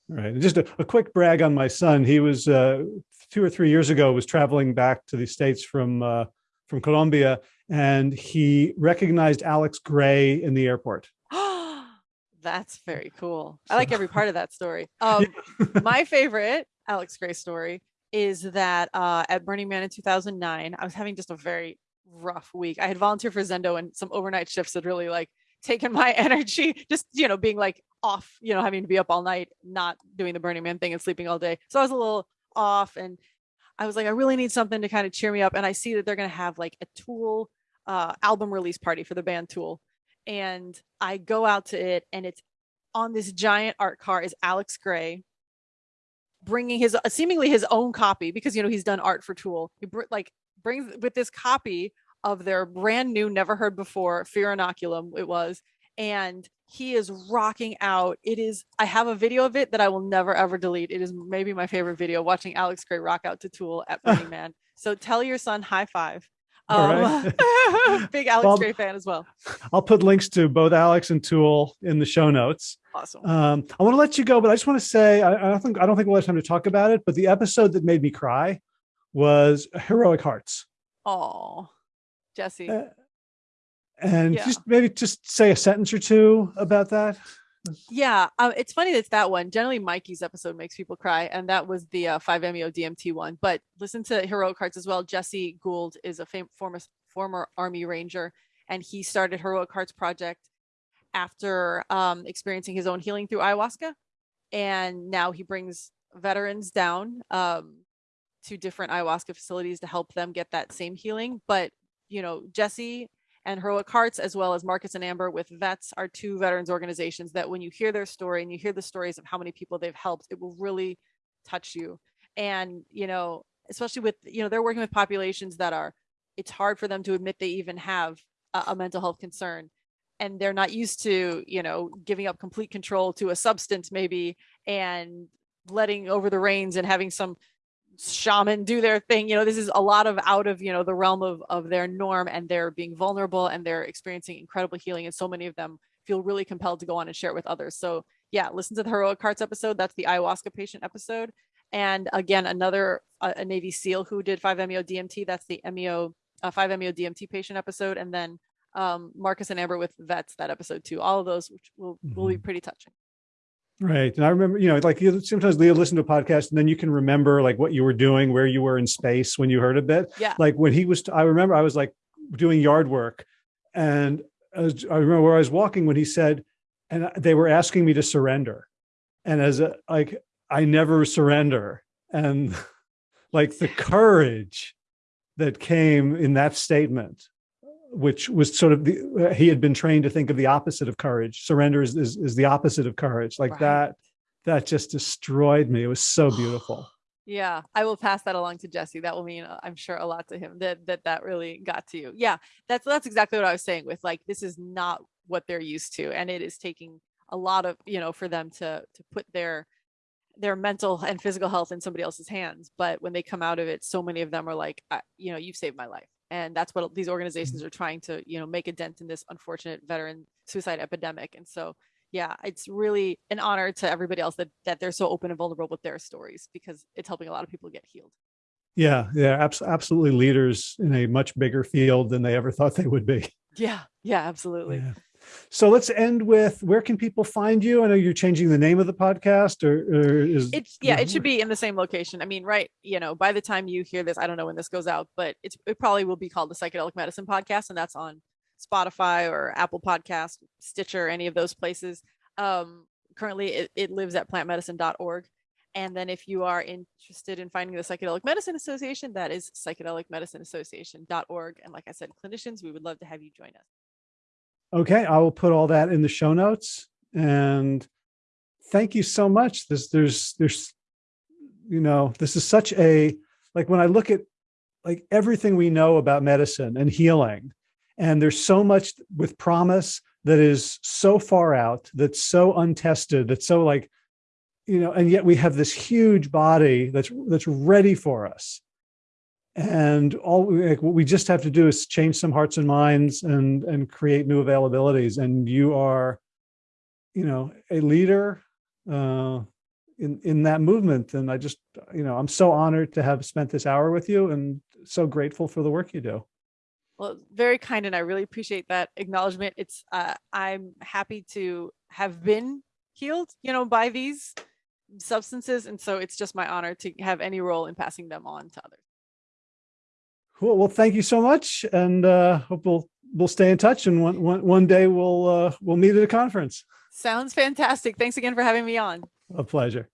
A: Right. Just a, a quick brag on my son. He was uh, two or three years ago was traveling back to the States from uh, from Colombia and he recognized Alex Grey in the airport.
B: That's very cool. I like every part of that story. Um, my favorite Alex Grey story is that uh, at Burning Man in 2009, I was having just a very rough week. I had volunteered for Zendo and some overnight shifts had really like taken my energy, just, you know, being like off, you know, having to be up all night, not doing the Burning Man thing and sleeping all day. So I was a little off and I was like, I really need something to kind of cheer me up. And I see that they're going to have like a Tool uh, album release party for the band Tool and I go out to it and it's on this giant art car is Alex Grey bringing his seemingly his own copy because you know he's done art for Tool. He br like brings with this copy of their brand new, never heard before Fear Inoculum. It was, and he is rocking out. It is. I have a video of it that I will never ever delete. It is maybe my favorite video. Watching Alex Grey rock out to Tool at Burning Man. So tell your son high five. Um, big Alex well, Grey fan as well.
A: I'll put links to both Alex and Tool in the show notes.
B: Awesome.
A: Um, I want to let you go, but I just want to say I, I don't think I don't think we'll have time to talk about it. But the episode that made me cry was Heroic Hearts.
B: Oh, Jesse. Uh,
A: and yeah. just maybe just say a sentence or two about that.
B: Yeah, uh, it's funny that's that one. Generally, Mikey's episode makes people cry, and that was the uh, 5-MeO DMT one. But listen to Heroic Hearts as well. Jesse Gould is a fam- former former Army Ranger, and he started Heroic Hearts Project after um, experiencing his own healing through ayahuasca, and now he brings veterans down um, to different ayahuasca facilities to help them get that same healing. But you know, Jesse and Heroic Hearts, as well as Marcus and Amber with Vets, are two veterans organizations that when you hear their story and you hear the stories of how many people they've helped, it will really touch you. And, you know, especially with, you know, they're working with populations that are, it's hard for them to admit they even have a, a mental health concern. And they're not used to, you know, giving up complete control to a substance maybe and letting over the reins and having some shaman do their thing you know this is a lot of out of you know the realm of of their norm and they're being vulnerable and they're experiencing incredible healing and so many of them feel really compelled to go on and share it with others. So yeah listen to the heroic hearts episode. That's the ayahuasca patient episode. And again another uh, a navy seal who did 5-meo dmt that's the meo uh, 5-meo dmt patient episode. And then um marcus and amber with vets that episode too. All of those which will will be mm-hmm. pretty touching
A: Right. And I remember, you know, like sometimes Leah listen to a podcast and then you can remember like what you were doing, where you were in space when you heard a bit.
B: Yeah.
A: Like when he was, I remember I was like doing yard work and I, was, I remember where I was walking when he said, and they were asking me to surrender. And as a, like, I never surrender. And like the courage that came in that statement which was sort of the, uh, he had been trained to think of the opposite of courage. Surrender is, is, is the opposite of courage. Like
B: Right.
A: that, that just destroyed me. It was so beautiful.
B: Yeah, I will pass that along to Jesse. That will mean I'm sure a lot to him that that that really got to you. Yeah, that's that's exactly what I was saying with like this is not what they're used to and it is taking a lot of, you know, for them to to put their their mental and physical health in somebody else's hands, but when they come out of it so many of them are like, I, you know, you've saved my life. And that's what these organizations mm-hmm. are trying to, you know, make a dent in this unfortunate veteran suicide epidemic. And so yeah, it's really an honor to everybody else that that they're so open and vulnerable with their stories because it's helping a lot of people get healed.
A: Yeah. Yeah. Abs- absolutely leaders in a much bigger field than they ever thought they would be.
B: Yeah, yeah, absolutely.
A: Yeah. So let's end with where can people find you? I know you're changing the name of the podcast or, or is
B: It's yeah, it should be in the same location. I mean, right, you know, by the time you hear this, I don't know when this goes out, but it's it probably will be called the Psychedelic Medicine Podcast, and that's on Spotify or Apple Podcast, Stitcher, any of those places. Um, currently it, it lives at plantmedicine.org. And then if you are interested in finding the Psychedelic Medicine Association, that is psychedelicmedicineassociation.org. And like I said, clinicians, we would love to have you join us.
A: Okay, I will put all that in the show notes. And thank you so much. This there's there's you know, this is such a like when I look at like everything we know about medicine and healing, and there's so much with promise that is so far out, that's so untested, that's so like, you know, and yet we have this huge body that's that's ready for us and all we- like, what we just have to do is change some hearts and minds and and create new availabilities and you are you know a leader uh in in that movement and i just you know i'm so honored to have spent this hour with you and so grateful for the work you do
B: Well, very kind, and I really appreciate that acknowledgement. It's uh, I'm happy to have been healed, you know, by these substances, and so it's just my honor to have any role in passing them on to others.
A: Cool well thank you so much and uh hope we'll we'll stay in touch and one one, one day we'll uh we'll meet at a conference
B: Sounds fantastic. Thanks again for having me on.
A: a pleasure